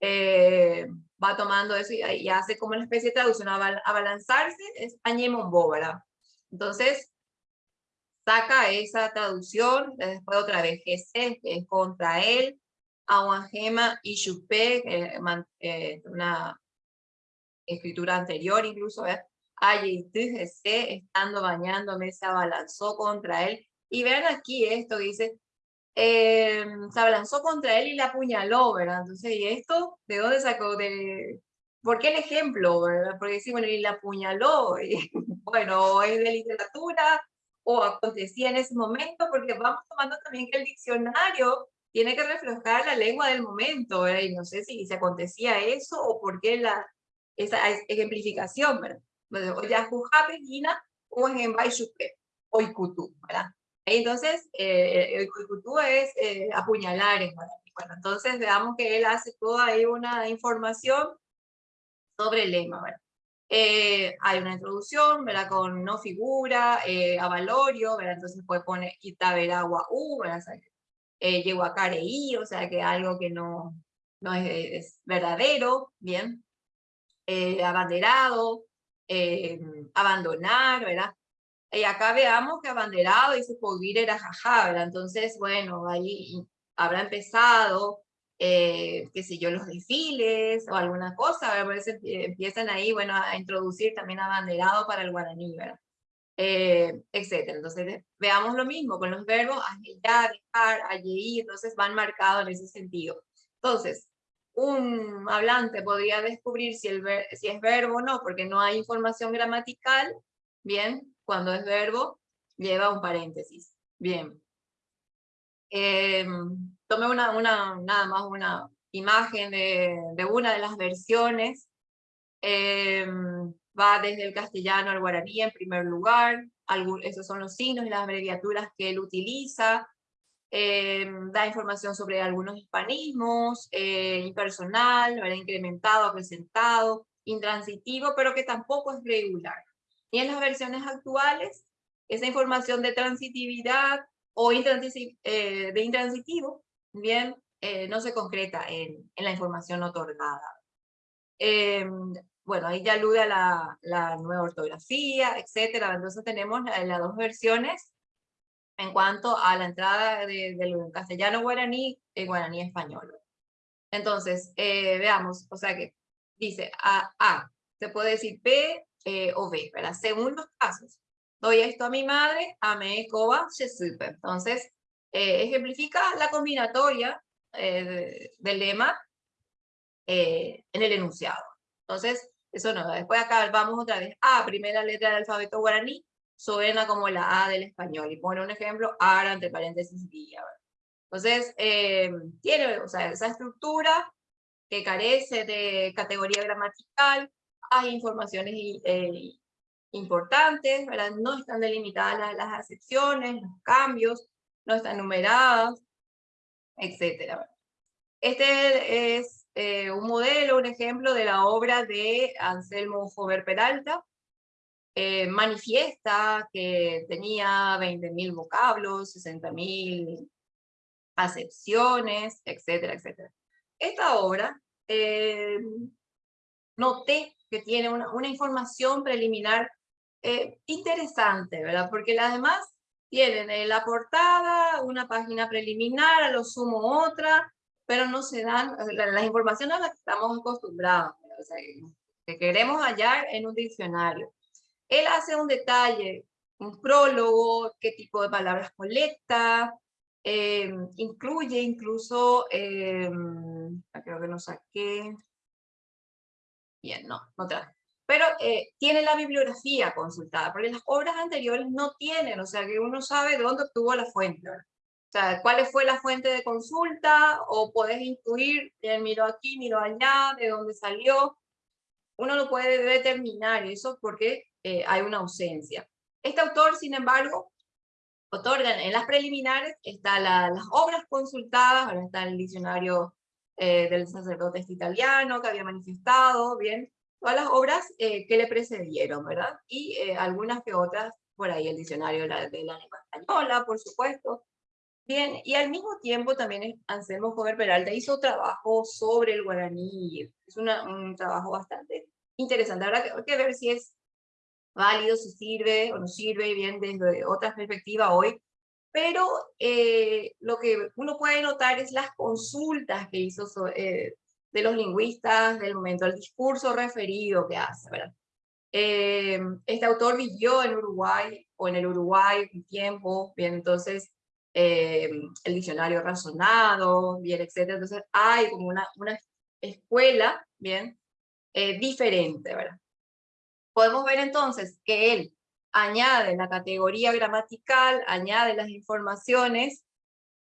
eh, va tomando eso y, hace como una especie de traducción, a, abalanzarse es añemombo, ¿verdad? Entonces, saca esa traducción, después otra vez GC, que es contra él, Aguangema y Chupé, eh, una escritura anterior incluso, ¿eh? GC, estando bañándome, se abalanzó contra él. Y vean aquí esto dice, eh, se abalanzó contra él y la apuñaló, ¿verdad? Entonces, ¿y esto de dónde sacó? De, ¿Por qué el ejemplo, verdad? Porque sí, bueno, y la apuñaló, y, (laughs) bueno, es de literatura, o acontecía en ese momento, porque vamos tomando también que el diccionario tiene que reflejar la lengua del momento, ¿verdad? Y no sé si se acontecía eso o por qué la, esa ejemplificación, ¿verdad? O ya Gina o en o Ikutu, ¿verdad? Entonces, eh, el Ikutu es eh, apuñalar en Bueno, entonces veamos que él hace toda ahí una información sobre el lema. Eh, hay una introducción, ¿verdad? Con no figura, eh, avalorio, ¿verdad? Entonces puede poner Itaberagua U, ¿verdad? eh, I, o sea que algo que no, no es, verdadero, ¿bien? Eh, abanderado, eh, abandonar, ¿verdad? Y acá veamos que abanderado dice Poguir era jaja, ¿verdad? Entonces, bueno, ahí habrá empezado, eh, qué sé yo, los desfiles o alguna cosa, ¿verdad? empiezan ahí, bueno, a introducir también abanderado para el guaraní, ¿verdad? eh, etc. Entonces, veamos lo mismo con los verbos ya, dejar, allí, entonces van marcados en ese sentido. Entonces, un hablante podría descubrir si, el si es verbo o no, porque no hay información gramatical, bien, cuando es verbo, lleva un paréntesis, bien. Eh, tomé una, una, nada más una imagen de, de una de las versiones, eh, va desde el castellano al guaraní en primer lugar, esos son los signos y las abreviaturas que él utiliza, em, da información sobre algunos hispanismos, eh, impersonal, ¿verdad? incrementado, acrecentado, intransitivo, pero que tampoco es regular. Y en las versiones actuales, esa información de transitividad o eh, de intransitivo, bien, eh, no se concreta en, en la información otorgada. Em, bueno, ahí ya alude a la, la nueva ortografía, etcétera. Entonces tenemos las dos versiones en cuanto a la entrada del castellano guaraní y guaraní español. Entonces, eh, veamos, o sea que dice A, A, se puede decir P eh, o B, ¿verdad? Según los casos. Doy esto a mi madre, a me coba, se supe. Entonces, eh, ejemplifica la combinatoria del lema en el enunciado. Entonces, eso no, después acá vamos otra vez. A, primera letra del alfabeto guaraní, suena como la A del español. Y pone un ejemplo, ARA, entre paréntesis, día. Entonces, eh, tiene o sea, esa estructura que carece de categoría gramatical, hay informaciones eh, importantes, ¿verdad? no están delimitadas las, acepciones, los cambios, no están numeradas, etc. Este es eh, un modelo, un ejemplo de la obra de Anselmo Jover Peralta. Eh, manifiesta que tenía 20.000 vocablos, 60.000 acepciones, etcétera, etcétera. Esta obra eh, noté que tiene una, una información preliminar interesante, ¿verdad? Porque las demás tienen la portada, una página preliminar, a lo sumo otra, pero no se dan las informaciones a las que estamos acostumbrados, o sea, que queremos hallar en un diccionario. Él hace un detalle, un prólogo, qué tipo de palabras colecta, eh, incluye incluso, eh, creo que no saqué, bien, no, no traje. Pero eh, tiene la bibliografía consultada, porque las obras anteriores no tienen, o sea que uno sabe de dónde obtuvo la fuente. O sea, cuál fue la fuente de consulta, o podés intuir, miro aquí, miro allá, de dónde salió. Uno lo puede determinar eso porque eh, hay una ausencia. Este autor, sin embargo, otorga en las preliminares, está las obras consultadas, ahora está el diccionario eh, del sacerdote italiano que había manifestado, bien, todas las obras eh, que le precedieron, ¿verdad? Y algunas que otras, por ahí el diccionario de la, de la lengua española, por supuesto, Bien, y al mismo tiempo también Anselmo Jover Peralta hizo trabajo sobre el guaraní, es un trabajo bastante interesante, habrá que, que, ver si es válido, si sirve o no sirve, bien desde otra perspectiva hoy, pero eh, lo que uno puede notar es las consultas que hizo eh, de los lingüistas del momento, el discurso referido que hace, ¿verdad? Eh, este autor vivió en Uruguay, o en el Uruguay un tiempo, bien, entonces eh, el diccionario razonado, bien, etcétera. Entonces hay como una, una escuela, bien, eh, diferente, ¿verdad? Podemos ver entonces que él añade la categoría gramatical, añade las informaciones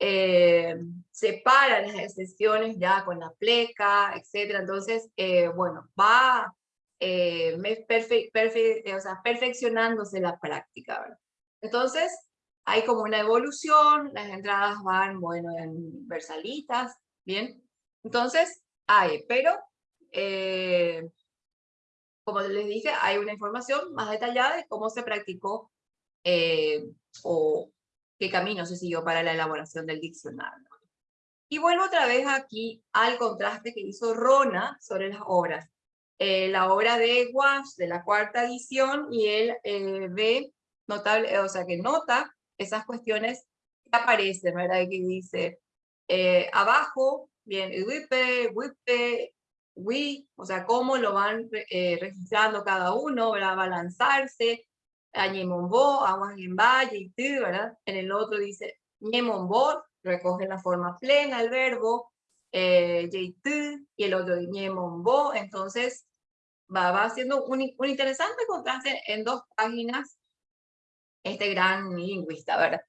eh, separa las excepciones ya con la pleca, etc. Entonces, eh, bueno, va eh, o sea, perfeccionándose la práctica. Entonces, hay como una evolución, las entradas van, bueno, en versalitas, ¿bien? Entonces, hay, pero, como les dije, hay una información más detallada de cómo se practicó o qué camino se siguió para la elaboración del diccionario. Y vuelvo otra vez aquí al contraste que hizo Rona sobre las obras. Eh, la obra de Wash de la cuarta edición y él eh, ve, notable, o sea, que nota esas cuestiones que aparecen, ¿verdad? Que dice, eh, abajo, bien, wipe, wipe, wi, o sea, cómo lo van registrando cada uno, ¿verdad? Va a lanzarse, Ñemombo, Aguas en Valle, y ¿verdad? En el otro dice Ñemombo, recoge la forma plena el verbo, eh, y el otro Ñemombo, entonces va, va haciendo un, un, interesante contraste en dos páginas este gran lingüista, ¿verdad?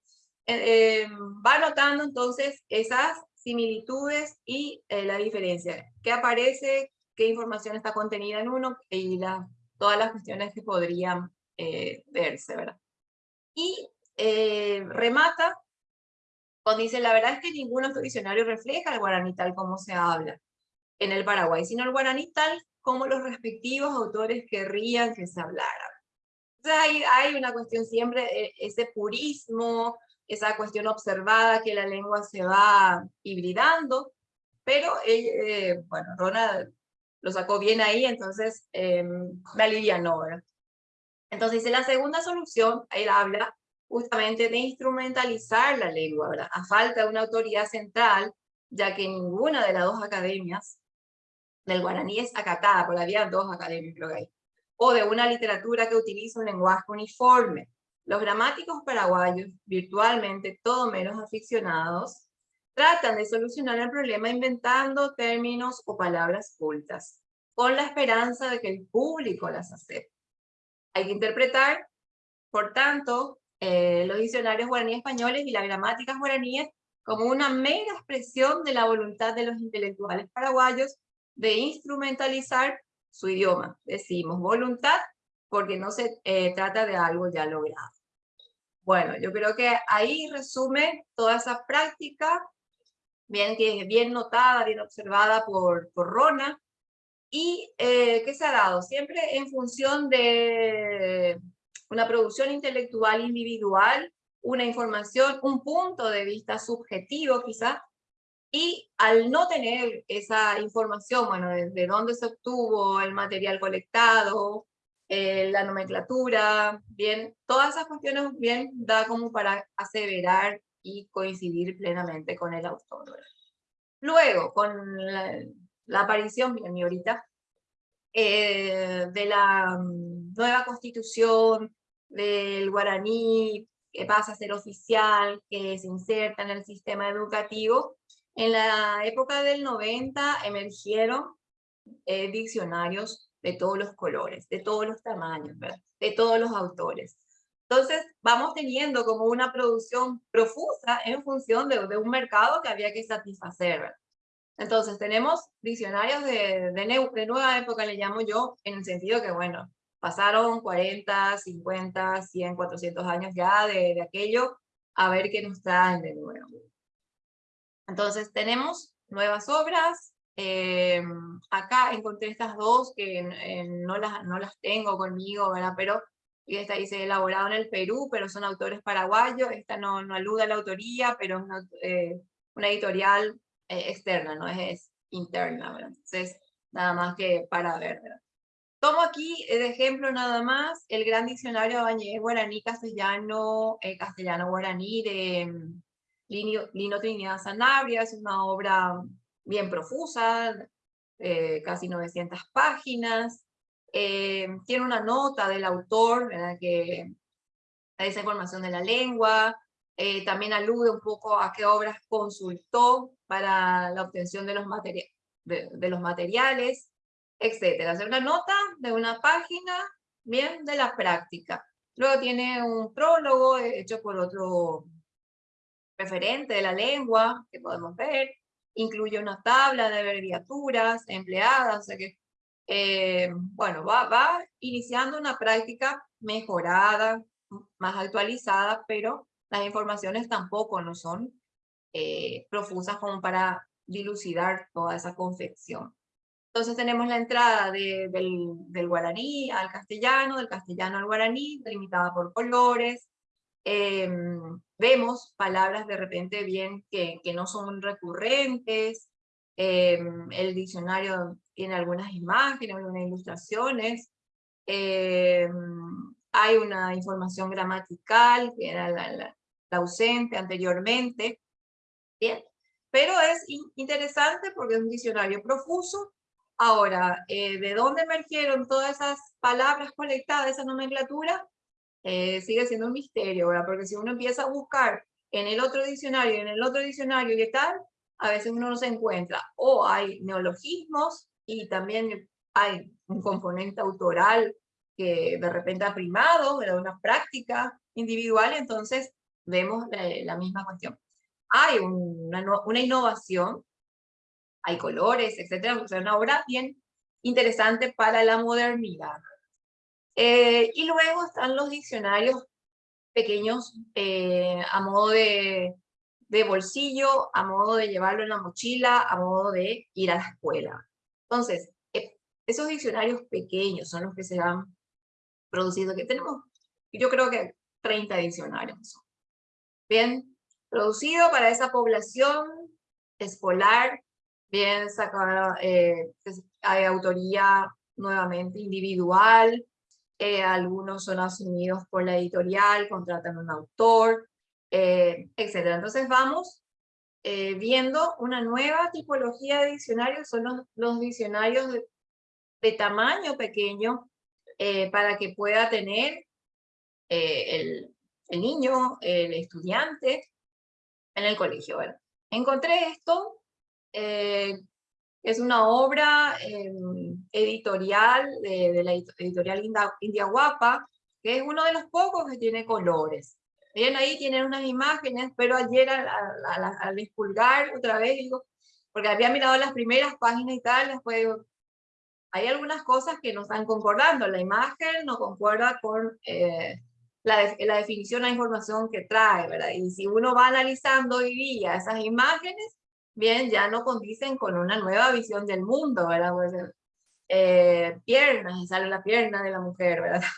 Eh, eh, va notando entonces esas similitudes y eh, la diferencia, qué aparece, qué información está contenida en uno y la, todas las cuestiones que podrían eh, verse, ¿verdad? Y eh, remata cuando dice, la verdad es que ningún otro diccionario refleja el guaraní tal como se habla en el Paraguay, sino el guaraní tal como los respectivos autores querrían que se hablara. Entonces hay, hay una cuestión siempre, eh, ese purismo, esa cuestión observada que la lengua se va hibridando, pero, bueno, Ronald lo sacó bien ahí, entonces eh, me alivianó. Entonces dice, la segunda solución, él habla justamente de instrumentalizar la lengua, ¿verdad? A falta de una autoridad central, ya que ninguna de las dos academias del guaraní es acatada, porque había dos academias creo que hay, o de una literatura que utiliza un lenguaje uniforme. Los gramáticos paraguayos, virtualmente todo menos aficionados, tratan de solucionar el problema inventando términos o palabras cultas, con la esperanza de que el público las acepte. Hay que interpretar, por tanto, eh, los diccionarios guaraní españoles y las gramáticas guaraníes como una mera expresión de la voluntad de los intelectuales paraguayos de instrumentalizar su idioma. Decimos voluntad porque no se eh, trata de algo ya logrado. Bueno, yo creo que ahí resume toda esa práctica, bien, que notada, bien observada por, por Rona, y eh, ¿qué se ha dado? Siempre en función de una producción intelectual individual, una información, un punto de vista subjetivo quizá, y al no tener esa información, bueno, desde dónde se obtuvo el material colectado, eh, la nomenclatura, bien, todas esas cuestiones bien da como para aseverar y coincidir plenamente con el autor. Luego, con la, aparición, miren, ahorita, eh, de la mm, nueva constitución, del guaraní, que pasa a ser oficial, que se inserta en el sistema educativo, en la época del 90 emergieron eh, diccionarios de todos los colores, de todos los tamaños, de todos los autores. Entonces vamos teniendo como una producción profusa en función de, de un mercado que había que satisfacer. Entonces tenemos diccionarios de, de, nueva época, le llamo yo, en el sentido que, bueno, pasaron 40, 50, 100, 400 años ya de, de aquello, a ver qué nos traen de nuevo. Entonces tenemos nuevas obras, eh, acá encontré estas dos que no, las, no las tengo conmigo. Pero esta dice elaborado en el Perú, pero son autores paraguayos, esta no, no alude a la autoría, pero es una, eh, editorial eh, externa, no es, interna, ¿verdad? Entonces, nada más que para ver. Tomo aquí de ejemplo nada más el gran diccionario Guaraní Castellano, eh, Castellano Guaraní de mm, Lino, Lino, Trinidad Sanabria, es una obra bien profusa, eh, casi 900 páginas, tiene una nota del autor, que da esa información de la lengua, también alude un poco a qué obras consultó, para la obtención de los, de, los materiales, etcétera. Hacer una nota de una página, bien, de la práctica. Luego tiene un prólogo hecho por otro referente de la lengua que podemos ver, incluye una tabla de abreviaturas empleadas, o sea que, eh, bueno, va, va iniciando una práctica mejorada, más actualizada, pero las informaciones tampoco no son eh, profusas como para dilucidar toda esa confección. Entonces tenemos la entrada del, del, guaraní al castellano, del castellano al guaraní, delimitada por colores. Em, vemos palabras de repente bien que, que no son recurrentes. Em, el diccionario tiene algunas imágenes, algunas ilustraciones. Em, hay una información gramatical que era la, la, ausente anteriormente. Bien, pero es interesante porque es un diccionario profuso. Ahora, eh, ¿de dónde emergieron todas esas palabras conectadas, esa nomenclatura? Eh, sigue siendo un misterio, ¿verdad? Porque si uno empieza a buscar en el otro diccionario, en el otro diccionario y tal, a veces uno no se encuentra. O hay neologismos y también hay un componente autoral que de repente ha primado, de una práctica individual, entonces vemos la, misma cuestión. Hay una, una, innovación, hay colores, etcétera, es una obra bien interesante para la modernidad. Eh, y luego están los diccionarios pequeños eh, a modo de, de bolsillo, a modo de llevarlo en la mochila, a modo de ir a la escuela. Entonces, eh, esos diccionarios pequeños son los que se han producido, que tenemos, yo creo que 30 diccionarios. Bien, producido para esa población escolar, bien sacada, eh, hay autoría nuevamente individual, eh, algunos son asumidos por la editorial, contratan un autor, eh, etc. Entonces vamos eh, viendo una nueva tipología de diccionarios, son los, diccionarios de, tamaño pequeño, eh, para que pueda tener el, niño, el estudiante en el colegio. Encontré esto, es una obra em, editorial de, la editorial India, Guapa, que es uno de los pocos que tiene colores. Bien, ahí tienen unas imágenes, pero ayer al, al, al expulgar otra vez, digo, porque había mirado las primeras páginas y tal, después hay algunas cosas que no están concordando. La imagen no concuerda con eh, la, la, definición de información que trae, ¿verdad? Y si uno va analizando hoy día esas imágenes, bien, ya no condicen con una nueva visión del mundo, ¿verdad? Pues, eh, piernas, sale la pierna de la mujer, ¿verdad? (laughs)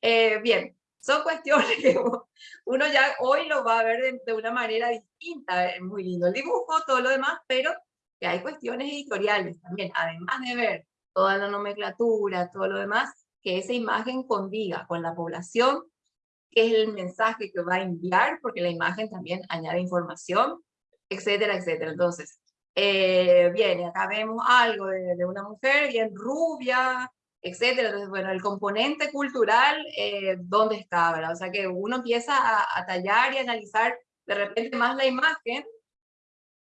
Eh, bien, son cuestiones que (laughs) uno ya hoy lo va a ver de, de una manera distinta, es muy lindo el dibujo, todo lo demás, pero que hay cuestiones editoriales también, además de ver toda la nomenclatura, todo lo demás, que esa imagen condiga con la población, que es el mensaje que va a enviar, porque la imagen también añade información, etcétera, etcétera. Entonces, eh, bien, acá vemos algo de, de, una mujer bien rubia, etcétera. Entonces, bueno, el componente cultural, eh, ¿dónde está? ¿verdad? O sea, que uno empieza a, a tallar y analizar de repente más la imagen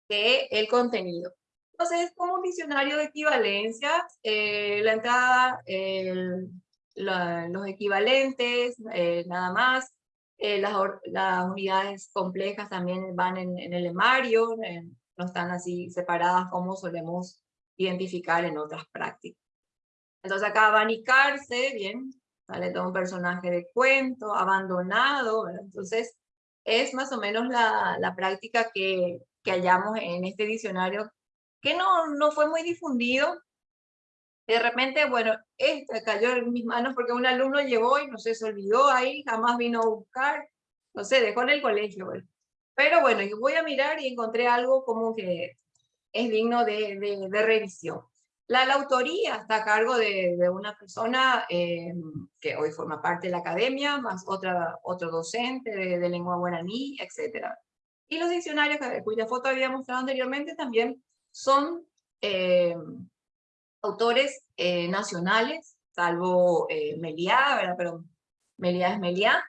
que el contenido. Entonces es como un diccionario de equivalencias, eh, la entrada, el, la, los equivalentes, eh, nada más, eh, las, unidades complejas también van en, el emario, no están así separadas como solemos identificar en otras prácticas. Entonces acá abanicarse, bien, sale todo un personaje de cuento, abandonado, entonces es más o menos la, la práctica que, que hallamos en este diccionario que no, no fue muy difundido. De repente, bueno, este cayó en mis manos porque un alumno llevó y no sé, se olvidó ahí, jamás vino a buscar, no sé, dejó en el colegio. Pero bueno, yo voy a mirar y encontré algo como que es digno de, revisión. La, autoría está a cargo de, una persona eh, que hoy forma parte de la academia, más otra, otro docente de, de lengua guaraní, etc. Y los diccionarios, cuya foto había mostrado anteriormente, también son eh, autores eh, nacionales, salvo eh, Meliá, ¿verdad? Pero Meliá es Meliá,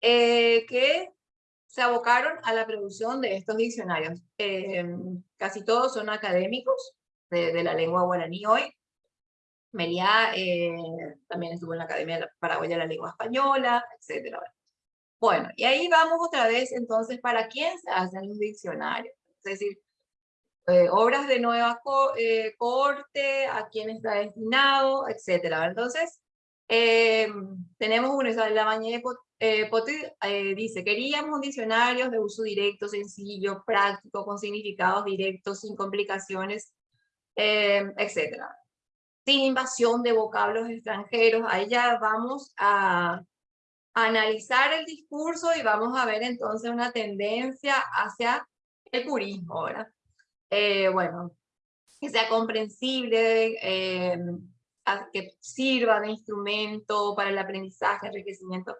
eh, que se abocaron a la producción de estos diccionarios. Eh, casi todos son académicos de, la lengua guaraní hoy. Meliá también estuvo en la Academia Paraguaya de la Lengua Española, etc. Bueno, y ahí vamos otra vez entonces para quién se hacen los diccionarios. Es decir, eh, obras de nueva eh, corte, a quién está destinado, etcétera. Entonces, eh, tenemos uno, la mañana eh, dice, queríamos diccionarios de uso directo, sencillo, práctico, con significados directos, sin complicaciones, etcétera. Sin invasión de vocablos extranjeros. Ahí ya vamos a analizar el discurso y vamos a ver entonces una tendencia hacia el purismo, ¿verdad? Eh, bueno, que sea comprensible, eh, que sirva de instrumento para el aprendizaje, enriquecimiento,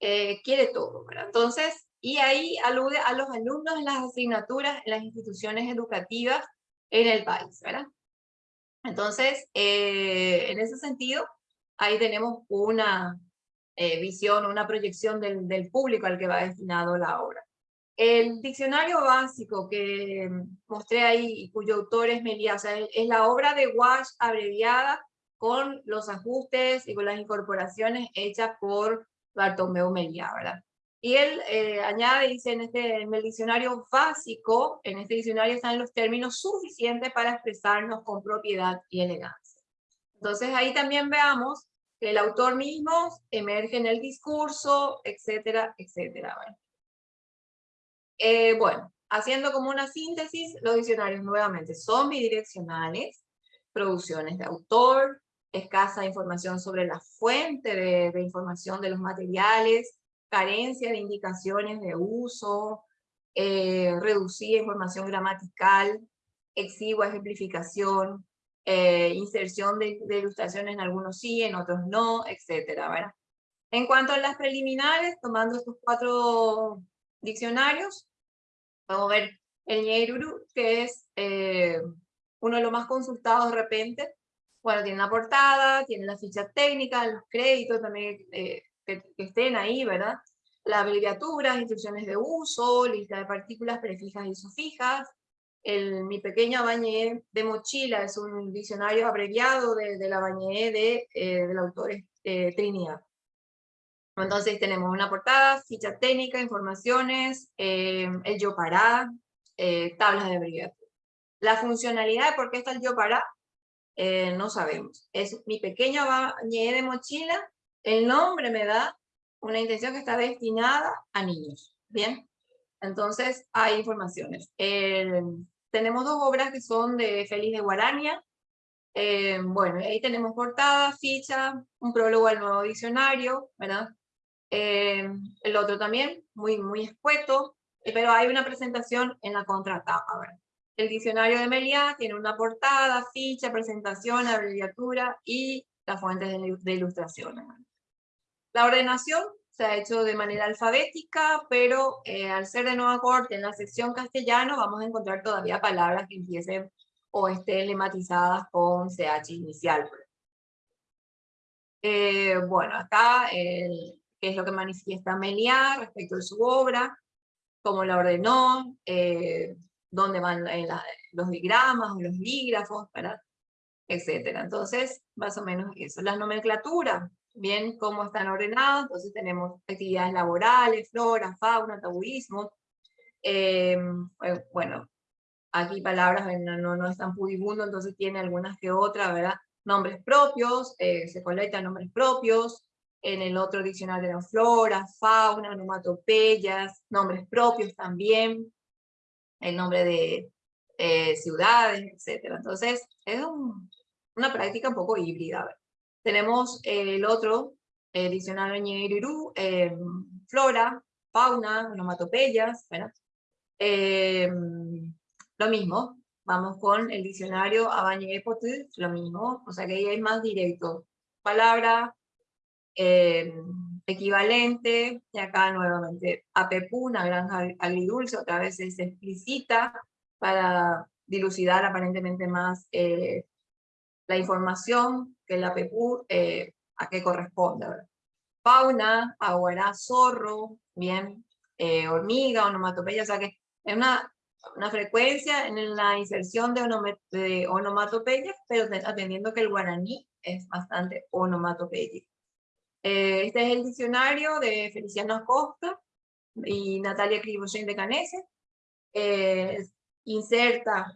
eh, quiere todo, ¿verdad? Entonces, y ahí alude a los alumnos en las asignaturas en las instituciones educativas en el país, ¿verdad? Entonces, en ese sentido, ahí tenemos una visión, una proyección del público al que va destinado la obra. El diccionario básico que mostré ahí, cuyo autor es Melía, es la obra de Wash abreviada con los ajustes y con las incorporaciones hechas por Bartomeu Melía, ¿verdad? Y él eh, añade, dice, en, este, en el diccionario básico, en este diccionario están los términos suficientes para expresarnos con propiedad y elegancia. Entonces ahí también veamos que el autor mismo emerge en el discurso, etcétera, etcétera. Eh, bueno, haciendo como una síntesis, los diccionarios nuevamente son bidireccionales, producciones de autor, escasa información sobre la fuente de, información de los materiales, carencia de indicaciones de uso, eh, reducida información gramatical, exigua ejemplificación, eh, inserción de, ilustraciones en algunos sí, en otros no, etcétera, En cuanto a las preliminares, tomando estos cuatro diccionarios, Vamos a ver el Ñeiruru, que es eh, uno de los más consultados de repente. Bueno, tiene una portada, tiene la ficha técnica, los créditos también eh, que, estén ahí, ¿verdad? La abreviatura, instrucciones de uso, lista de partículas prefijas y sufijas. El, mi pequeña bañé de mochila es un diccionario abreviado de, la bañé de, eh, del autor Trinidad. Entonces tenemos una portada, ficha técnica, informaciones, eh, el yo para, eh, tablas de abreviatura. La funcionalidad de por qué está el yo para, eh, no sabemos. Es mi pequeña bañé de mochila, el nombre me da una intención que está destinada a niños. Bien, entonces hay informaciones. tenemos dos obras que son de Félix de Guarania. bueno, ahí tenemos portada, ficha, un prólogo al nuevo diccionario, ¿verdad? Eh, el otro también, muy, muy escueto, eh, pero hay una presentación en la contratapa. El diccionario de Meliá tiene una portada, ficha, presentación, abreviatura y las fuentes de, ilustración. La ordenación se ha hecho de manera alfabética, pero eh, al ser de nueva corte en la sección castellano vamos a encontrar todavía palabras que empiecen o estén lematizadas con CH inicial. bueno, acá el, qué es lo que manifiesta Meliá respecto de su obra, cómo la ordenó, eh, dónde van eh, los digramas o los dígrafos, etc. Entonces, más o menos eso. Las nomenclaturas, bien, cómo están ordenadas, entonces tenemos actividades laborales, flora, fauna, tabuismo, eh, bueno, aquí palabras no, no están pudibundo, entonces tiene algunas que otras, ¿verdad? Nombres propios, se colectan nombres propios, en el otro diccionario la flora, fauna, onomatopeyas, nombres propios también, el nombre de eh, ciudades, etc. Entonces, es una práctica un poco híbrida. Tenemos el otro el diccionario Ñerirú, eh, flora, fauna, onomatopeyas, eh, lo mismo, vamos con el diccionario Abañé lo mismo, o sea que ahí hay más directo. Palabra, eh, equivalente, y acá nuevamente APPU, una granja agridulce, otra vez es explícita para dilucidar aparentemente más eh, la información que la APPU eh, a qué corresponde. Fauna, aguará, zorro, bien, hormiga, onomatopeya, o sea que es una, una frecuencia en la inserción de, de onomatopeyas, pero atendiendo que el guaraní es bastante onomatopéyico. Eh, este es el diccionario de Feliciano Acosta y Natalia Criboyen de Canese. Eh, inserta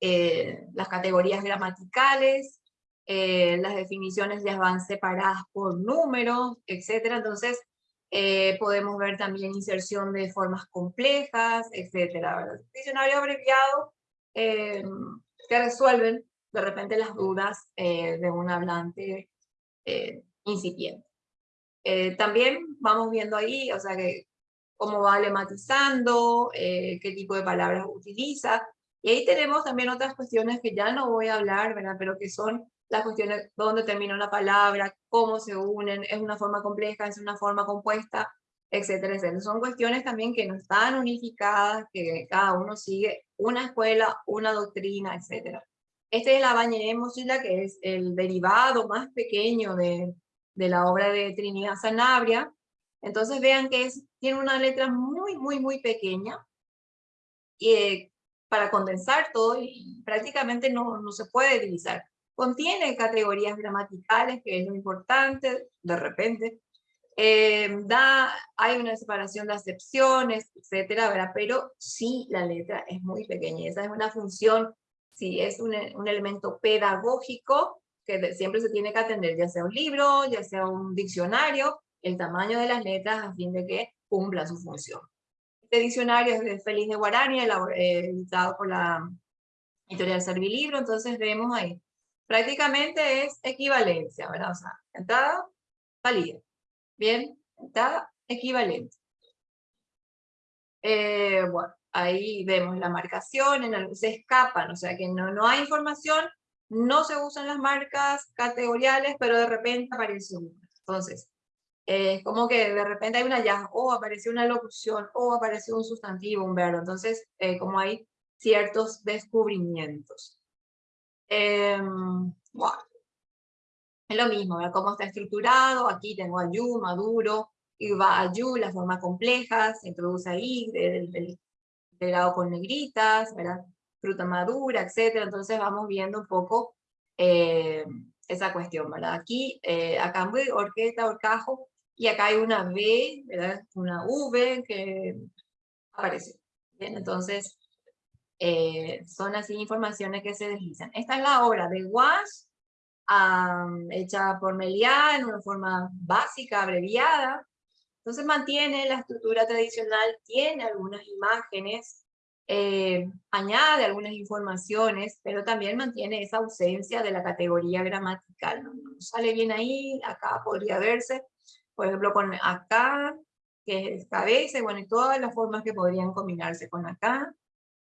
eh, las categorías gramaticales, las definiciones ya van separadas por números, etc. Entonces, podemos ver también inserción de formas complejas, etc. Diccionario abreviado que resuelven de repente las dudas de un hablante incipiente. Eh, también vamos viendo ahí, o sea, que cómo va lematizando, eh, qué tipo de palabras utiliza, y ahí tenemos también otras cuestiones que ya no voy a hablar, ¿verdad? pero que son las cuestiones dónde termina una palabra, cómo se unen, es una forma compleja, es una forma compuesta, etcétera, etcétera. Son cuestiones también que no están unificadas, que cada uno sigue una escuela, una doctrina, etcétera. Este es Bañeré Mosilla, que es el derivado más pequeño de, de la obra de Trinidad Sanabria. Entonces vean que tiene una letra muy, muy, muy pequeña y, eh, para condensar todo y prácticamente no, no se puede utilizar. Contiene categorías gramaticales, que es lo importante, de repente. Eh, da, hay una separación de acepciones, etcétera, ¿verdad? pero sí la letra es muy pequeña. Esa es una función, sí, es un, un elemento pedagógico que siempre se tiene que atender, ya sea un libro, ya sea un diccionario, el tamaño de las letras a fin de que cumpla su función. Este diccionario es de Félix de Guarani, eh, editado por la editorial Servilibro, entonces vemos ahí. Prácticamente es equivalencia, ¿verdad? O sea, entrada, salida. Bien, entrada, equivalente. Eh, bueno, ahí vemos la marcación, en se escapan, o sea que no, no hay información, no se usan las marcas categoriales, pero de repente aparece una. Entonces, es como que de repente hay una ya, o apareció una locución, o apareció un sustantivo, un verbo. Entonces, eh, como hay ciertos descubrimientos. Em, bueno. Es lo mismo, ¿ver cómo está estructurado. Aquí tengo ayu, maduro, y va ayu, la forma compleja, se introduce ahí, del, del, lado con negritas, ¿verdad? Fruta madura, etcétera. Entonces vamos viendo un poco eh, esa cuestión, ¿verdad? Aquí, eh, acá muy orquesta, orcajo, y acá hay una B, ¿verdad? Una V que aparece. Bien, entonces, eh, son así informaciones que se deslizan. Esta es la obra de Wash, hecha por Meliá en una forma básica, abreviada. Entonces mantiene la estructura tradicional, tiene algunas imágenes, eh, añade algunas informaciones, pero también mantiene esa ausencia de la categoría gramatical. ¿no? sale bien ahí, acá podría verse, por ejemplo, con acá, que es cabeza, bueno, y todas las formas que podrían combinarse con acá.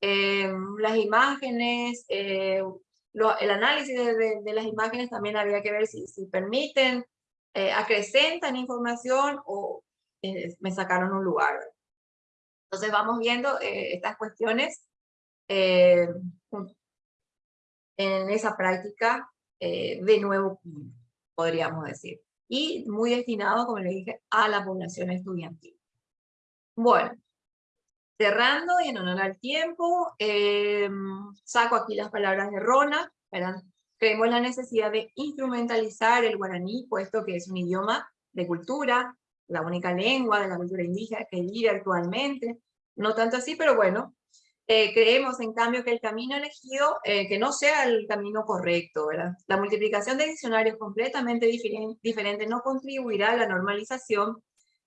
Eh, las imágenes, eh, el análisis de, las imágenes también habría que ver si, si permiten, acrecentan información o me sacaron un lugar. Entonces vamos viendo eh, estas cuestiones eh, en esa práctica eh, de nuevo, podríamos decir. Y muy destinado, como les dije, a la población estudiantil. Bueno, cerrando y en honor al tiempo, saco aquí las palabras de Rona, creemos la necesidad de instrumentalizar el guaraní, puesto que es un idioma de cultura, la única lengua de la cultura indígena que vive actualmente, no tanto así, pero bueno, eh, creemos en cambio que el camino elegido, eh, que no sea el camino correcto. La multiplicación de diccionarios completamente diferente no contribuirá a la normalización,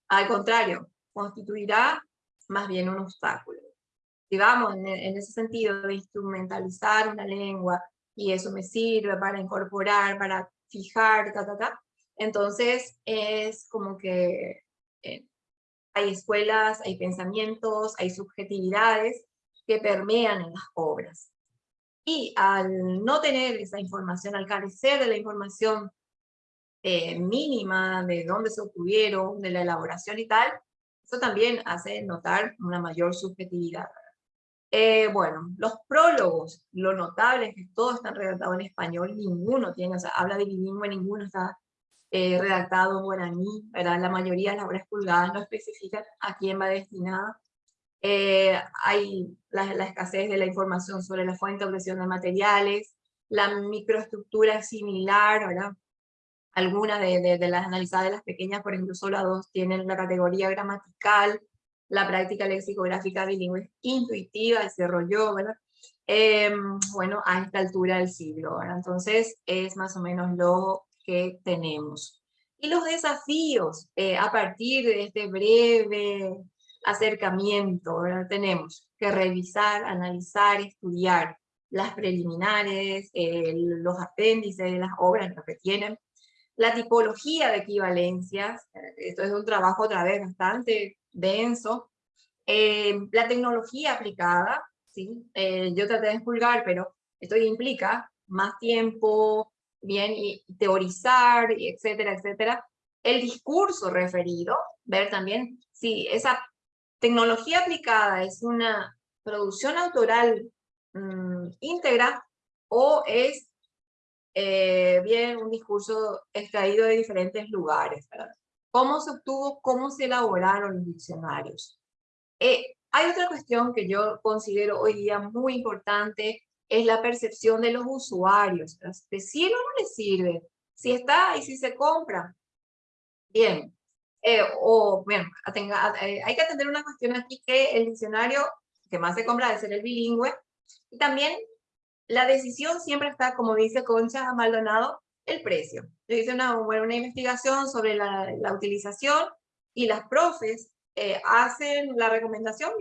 al contrario, constituirá más bien un obstáculo. Si vamos en, en ese sentido de instrumentalizar una lengua, y eso me sirve para incorporar, para fijar, ta, ta, ta, entonces es como que eh, hay escuelas, hay pensamientos, hay subjetividades que permean en las obras. Y al no tener esa información, al carecer de la información eh, mínima de dónde se obtuvieron, de la elaboración y tal, eso también hace notar una mayor subjetividad. Eh, bueno, los prólogos, lo notable es que todos están redactados en español, ninguno tiene, o sea, habla de bilingüe, ninguno está eh, redactado en guaraní, ¿verdad? la mayoría de las obras pulgadas no especifican a quién va destinada. Eh, hay la, la, escasez de la información sobre la fuente de obtención de materiales, la microestructura es similar, ¿verdad? algunas de, de, las analizadas de las pequeñas, por ejemplo, solo dos tienen la categoría gramatical, la práctica lexicográfica bilingüe intuitiva, desarrolló, ¿verdad? Em, bueno, a esta altura del siglo, ¿verdad? Entonces, es más o menos lo que tenemos. Y los desafíos, eh, a partir de este breve acercamiento, ¿verdad? tenemos que revisar, analizar, estudiar las preliminares, los apéndices de las obras, que tienen, la tipología de equivalencias, esto es un trabajo otra vez bastante denso, eh, la tecnología aplicada, ¿sí? Eh, yo traté de expulgar, pero esto implica más tiempo, bien, y teorizar, etcétera, etcétera. El discurso referido, ver también si esa tecnología aplicada es una producción autoral mm, íntegra o es eh, bien un discurso extraído de diferentes lugares. ¿Cómo se obtuvo, cómo se elaboraron los diccionarios? Eh, hay otra cuestión que yo considero hoy día muy importante, es la percepción de los usuarios. ¿De sirve o no les sirve? Si está y si se compra. Bien, eh, o, bueno, eh, hay que atender una cuestión aquí que el diccionario que más se compra debe ser el bilingüe, y también la decisión siempre está, como dice Concha Maldonado, el precio. Yo hice una, una investigación sobre la, la utilización y las profes eh, hacen la recomendación,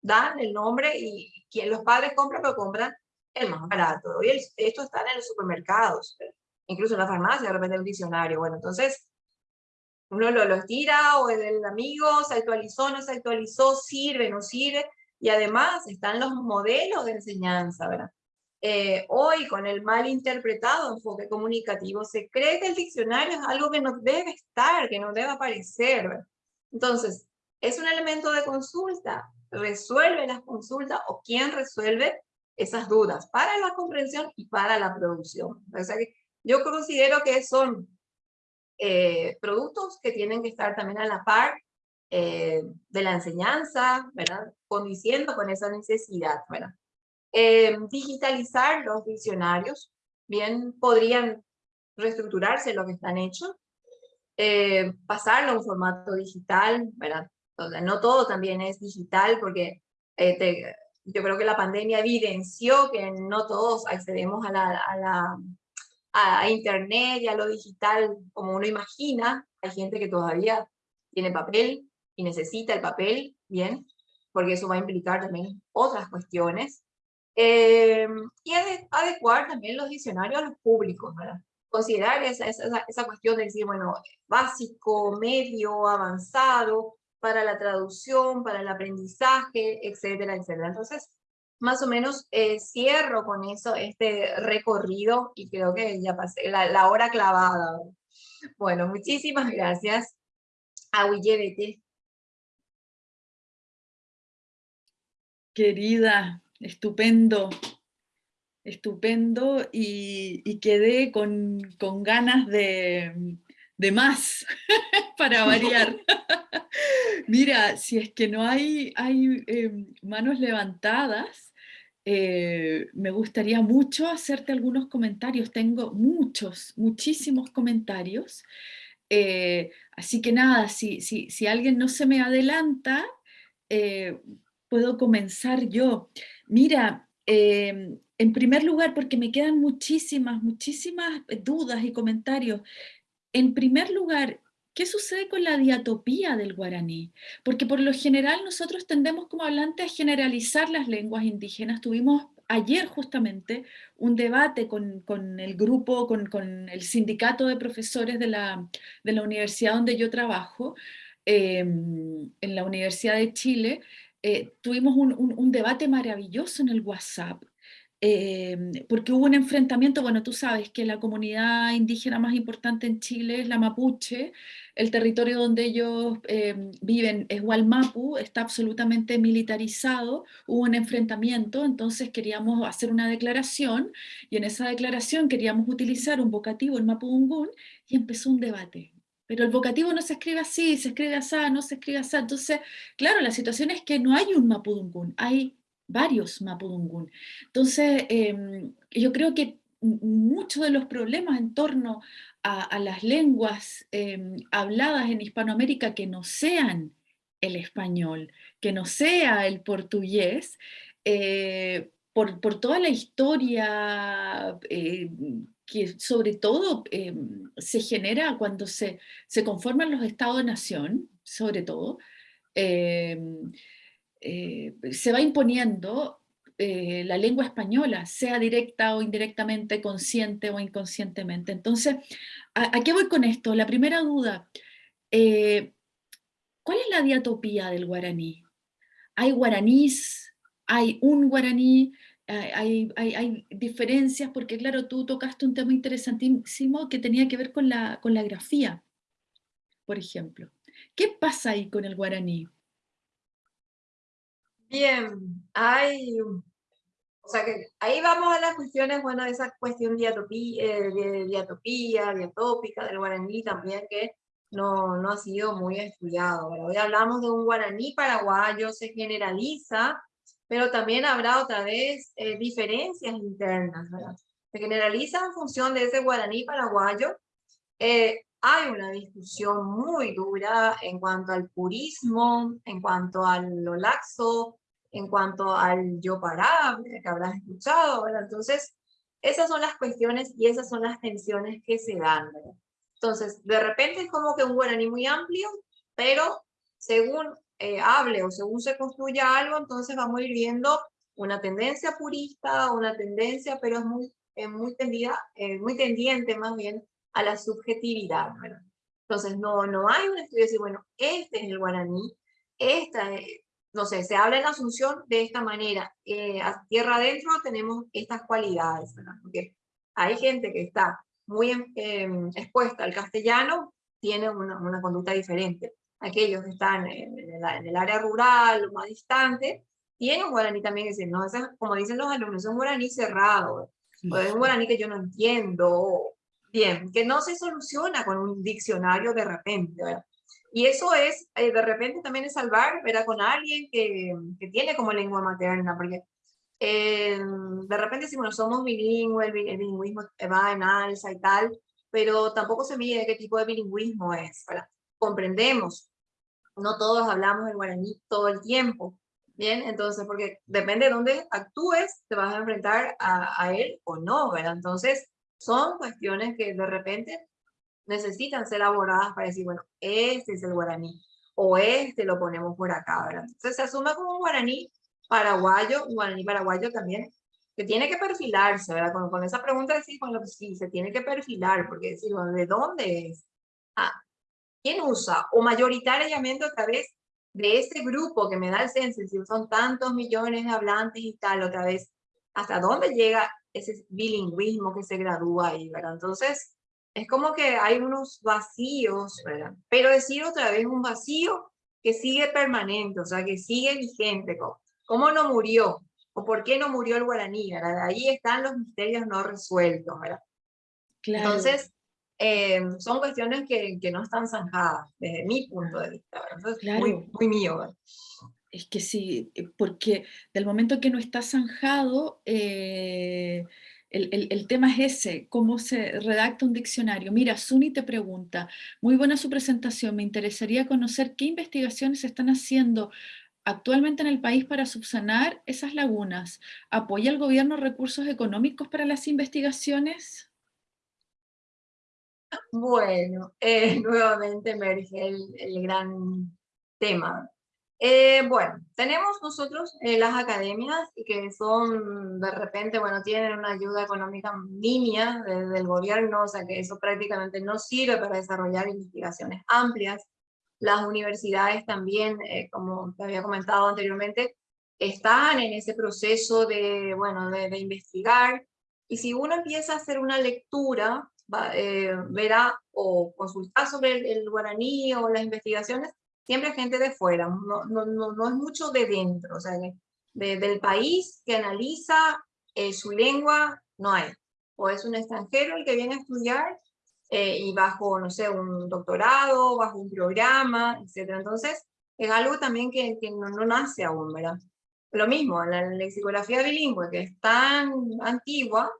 dan el nombre y quien los padres compran, lo compran el más barato. Y esto está en los supermercados, incluso en la farmacia, de repente un diccionario. Bueno, entonces uno lo, lo tira o el, amigo se actualizó, no se actualizó, sirve, no sirve, y además están los modelos de enseñanza, ¿verdad? Eh, hoy con el mal interpretado enfoque comunicativo se cree que el diccionario es algo que no debe estar, que no debe aparecer. ¿verdad? Entonces, es un elemento de consulta, resuelve las consultas o quién resuelve esas dudas para la comprensión y para la producción. Yo considero que son eh, productos que tienen que estar también a la par eh, de la enseñanza, ¿verdad? Condiciendo con esa necesidad, ¿verdad? Eh, digitalizar los diccionarios, bien podrían reestructurarse lo que están hechos, pasarlo a un formato digital, ¿verdad? No todo también es digital porque yo creo que la pandemia evidenció que no todos accedemos a la, a la a, internet y a lo digital como uno imagina. Hay gente que todavía tiene papel y necesita el papel, bien, porque eso va a implicar también otras cuestiones. Eh, y adecuar también los diccionarios a los públicos, ¿verdad? Considerar esa, esa, esa cuestión de decir, bueno, básico, medio, avanzado, para la traducción, para el aprendizaje, etcétera, etcétera. Entonces, más o menos eh, cierro con eso este recorrido y creo que ya pasé la, hora clavada. Bueno, muchísimas gracias. Ahuillevete. Querida, estupendo, estupendo y, quedé con, ganas de, más (laughs) para variar. (laughs) Mira, si es que no hay, hay em, manos levantadas, eh, me gustaría mucho hacerte algunos comentarios. Tengo muchos, muchísimos comentarios. Eh, así que nada, si, si, si, alguien no se me adelanta, eh, puedo comenzar yo. Mira, en primer lugar, porque me quedan muchísimas, muchísimas dudas y comentarios. En primer lugar, ¿Qué sucede con la diatopía del guaraní? Porque por lo general nosotros tendemos como hablantes a generalizar las lenguas indígenas. Tuvimos ayer justamente un debate con, el grupo, con, el sindicato de profesores de la, universidad donde yo trabajo, em, en la Universidad de Chile, eh, tuvimos un, debate maravilloso en el WhatsApp, Em, porque hubo un enfrentamiento, bueno, tú sabes que la comunidad indígena más importante en Chile es la mapuche, el territorio donde ellos em, viven es Hualmapu, está absolutamente militarizado, hubo un enfrentamiento, entonces queríamos hacer una declaración, y en esa declaración queríamos utilizar un vocativo, el mapudungún, y empezó un debate. Pero el vocativo no se escribe así, se escribe así, no se escribe así. Entonces, claro, la situación es que no hay un mapudungún, hay varios Mapudungun. Entonces, em, yo creo que muchos de los problemas en torno a, las lenguas em, habladas en Hispanoamérica que no sean el español, que no sea el portugués, eh, por, toda la historia eh, que sobre todo em, se genera cuando se, se conforman los estados-nación, sobre todo, eh, se va imponiendo eh, la lengua española, sea directa o indirectamente, consciente o inconscientemente. Entonces, ¿a, qué voy con esto? La primera duda, eh, ¿cuál es la diatopía del guaraní? ¿Hay guaranís? ¿Hay un guaraní? Hay, hay, diferencias, porque claro, tú tocaste un tema interesantísimo que tenía que ver con la, con la grafía, por ejemplo. ¿Qué pasa ahí con el guaraní? Bien, hay, o sea que ahí vamos a las cuestiones, bueno, esa cuestión eh, de diatopía, diatópica del guaraní también, que no, no ha sido muy estudiado. hoy hablamos de un guaraní paraguayo, se generaliza, pero también habrá otra vez eh, diferencias internas, ¿verdad? Se generaliza en función de ese guaraní paraguayo. Eh, hay una discusión muy dura en cuanto al purismo, en cuanto a lo laxo, en cuanto al yo parable, que habrás escuchado, ¿verdad? Entonces, esas son las cuestiones y esas son las tensiones que se dan, ¿verdad? Entonces, de repente es como que un guaraní muy amplio, pero según eh, hable o según se construya algo, entonces vamos a viendo una tendencia purista, una tendencia, pero es muy, muy, tendida, eh, muy tendiente más bien a la subjetividad, ¿verdad? Entonces, no, no hay un estudio de decir, bueno, este es el guaraní, esta es, no sé, se habla en Asunción de esta manera. Eh, a tierra adentro tenemos estas cualidades, ¿verdad? Porque hay gente que está muy em, expuesta al castellano, tiene una, una, conducta diferente. Aquellos que están en, el, área rural, más distante, tienen un guaraní también, que no, como dicen los alumnos, es un guaraní cerrado, o es un guaraní que yo no entiendo, bien, que no se soluciona con un diccionario de repente, ¿verdad? Y eso es, eh, de repente también es salvar, ¿verdad? Con alguien que, que tiene como lengua materna, porque eh, de repente si bueno, somos bilingües, el, bilingüismo va en alza y tal, pero tampoco se mide qué tipo de bilingüismo es. Comprendemos, no todos hablamos el guaraní todo el tiempo, ¿bien? Entonces, porque depende de dónde actúes, te vas a enfrentar a, a él o no, ¿verdad? Entonces, son cuestiones que de repente necesitan ser elaboradas para decir, bueno, este es el guaraní, o este lo ponemos por acá, ¿verdad? Entonces se asume como un guaraní paraguayo, un guaraní paraguayo también, que tiene que perfilarse, ¿verdad? Con, con esa pregunta decir, bueno, pues sí, se tiene que perfilar, porque decir, bueno, ¿de dónde es? Ah, ¿quién usa? O mayoritariamente otra vez de ese grupo que me da el censo, si son tantos millones de hablantes y tal, otra vez, ¿hasta dónde llega ese bilingüismo que se gradúa ahí, ¿verdad? Entonces, es como que hay unos vacíos, ¿verdad? Pero decir otra vez un vacío que sigue permanente, o sea, que sigue vigente. ¿Cómo, no murió? ¿O por qué no murió el guaraní? ¿verdad? Ahí están los misterios no resueltos, ¿verdad? Claro. Entonces, eh, son cuestiones que, que, no están zanjadas, desde mi punto de vista, claro. muy, muy mío, ¿verdad? Es que sí, eh, porque del momento que no está zanjado, eh, el, tema es ese, cómo se redacta un diccionario. Mira, Suni te pregunta, muy buena su presentación, me interesaría conocer qué investigaciones se están haciendo actualmente en el país para subsanar esas lagunas. ¿Apoya el gobierno recursos económicos para las investigaciones? Bueno, eh, (laughs) nuevamente emerge el gran tema. Eh, bueno, tenemos nosotros eh, las academias que son, de repente, bueno, tienen una ayuda económica mínima desde el gobierno, o sea que eso prácticamente no sirve para desarrollar investigaciones amplias. Las universidades también, eh, como te había comentado anteriormente, están en ese proceso de, bueno, de, investigar. Y si uno empieza a hacer una lectura, verá o consultar sobre el, el guaraní o las investigaciones, siempre gente de fuera, no, no, no, es mucho de dentro, o sea, del país que analiza eh, su lengua, no hay. O es un extranjero el que viene a estudiar eh, y bajo, no sé, un doctorado, bajo un programa, etc. Entonces, es algo también que, que no, no, nace aún, ¿verdad? Lo mismo, la lexicografía bilingüe, que es tan antigua,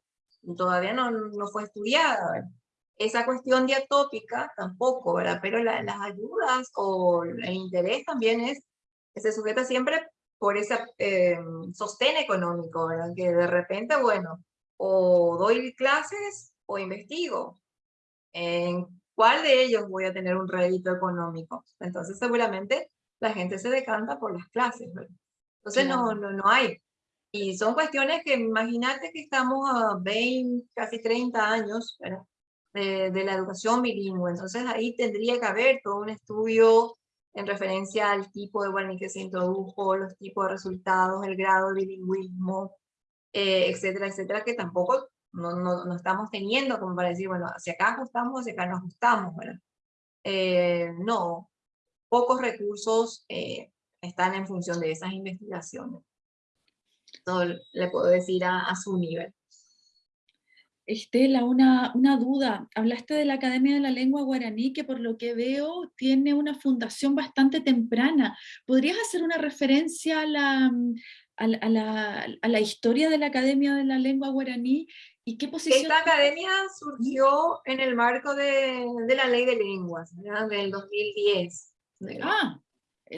todavía no, no fue estudiada, esa cuestión diatópica tampoco, ¿verdad? Pero las ayudas o el interés también es, se sujeta siempre por ese eh, sostén económico, ¿verdad? Que de repente, bueno, o doy clases o investigo. ¿En cuál de ellos voy a tener un rédito económico? Entonces seguramente la gente se decanta por las clases, ¿verdad? Entonces no, no, no hay. Y son cuestiones que imagínate que estamos a 20, casi 30 años de, la educación bilingüe. Entonces ahí tendría que haber todo un estudio en referencia al tipo de guaraní que se introdujo, los tipos de resultados, el grado de bilingüismo, eh, etcétera, etcétera, que tampoco no, no, no, estamos teniendo como para decir, bueno, hacia acá ajustamos, hacia acá no ajustamos. ¿verdad? Eh, no, pocos recursos eh, están en función de esas investigaciones le puedo decir a, su nivel. Estela, una, una, duda. Hablaste de la Academia de la Lengua Guaraní, que por lo que veo tiene una fundación bastante temprana. ¿Podrías hacer una referencia a la, a la, a la, historia de la Academia de la Lengua Guaraní y qué posición... Esta academia surgió en el marco de, de la Ley de Lenguas, del 2010. Ah,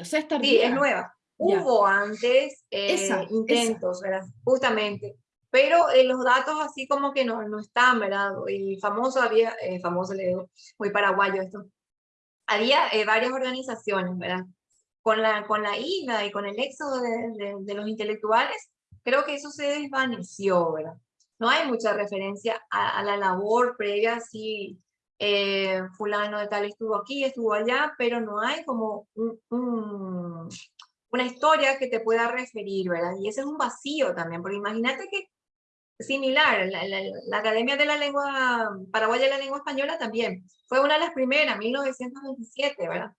o sea, es Sí, es nueva. Hubo antes eh, intentos, ¿verdad? Justamente. Pero eh, los datos así como que no, no están, ¿verdad? Y famoso había, eh, famoso le digo, muy paraguayo esto. Había varias organizaciones, ¿verdad? Con la, con la ida y con el éxodo de, de, los intelectuales, creo que eso se desvaneció, ¿verdad? No hay mucha referencia a, la labor previa, si fulano de tal estuvo aquí, estuvo allá, pero no hay como un, una historia que te pueda referir, ¿verdad? Y ese es un vacío también, porque imagínate que similar, la, Academia de la Lengua Paraguaya de la Lengua Española también, fue una de las primeras, 1927, ¿verdad?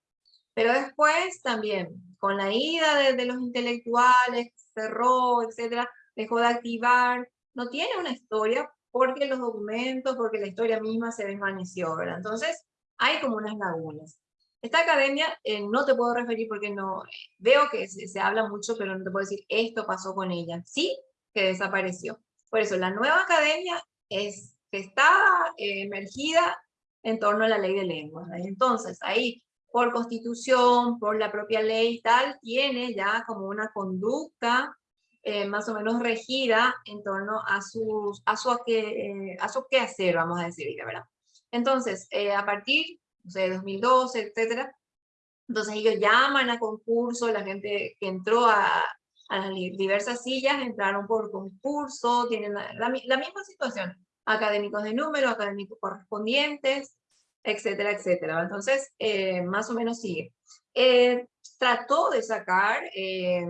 Pero después también, con la ida de, los intelectuales, cerró, etcétera, dejó de activar, no tiene una historia porque los documentos, porque la historia misma se desvaneció, ¿verdad? Entonces, hay como unas lagunas. Esta academia eh, no te puedo referir porque no, veo que se, habla mucho, pero no te puedo decir esto pasó con ella. Sí, que desapareció. Por eso, la nueva academia es, está eh, emergida en torno a la ley de lenguas. Entonces, ahí, por constitución, por la propia ley y tal, tiene ya como una conducta eh, más o menos regida en torno a, sus, a, su, a su quehacer, vamos a decir, ¿verdad? Entonces, a partir sé, 2012, etcétera. Entonces ellos llaman a concurso, la gente que entró a, a las diversas sillas entraron por concurso, tienen la, misma situación, académicos de número, académicos correspondientes, etcétera, etcétera. Entonces, eh, más o menos sigue. Eh, trató de sacar, eh,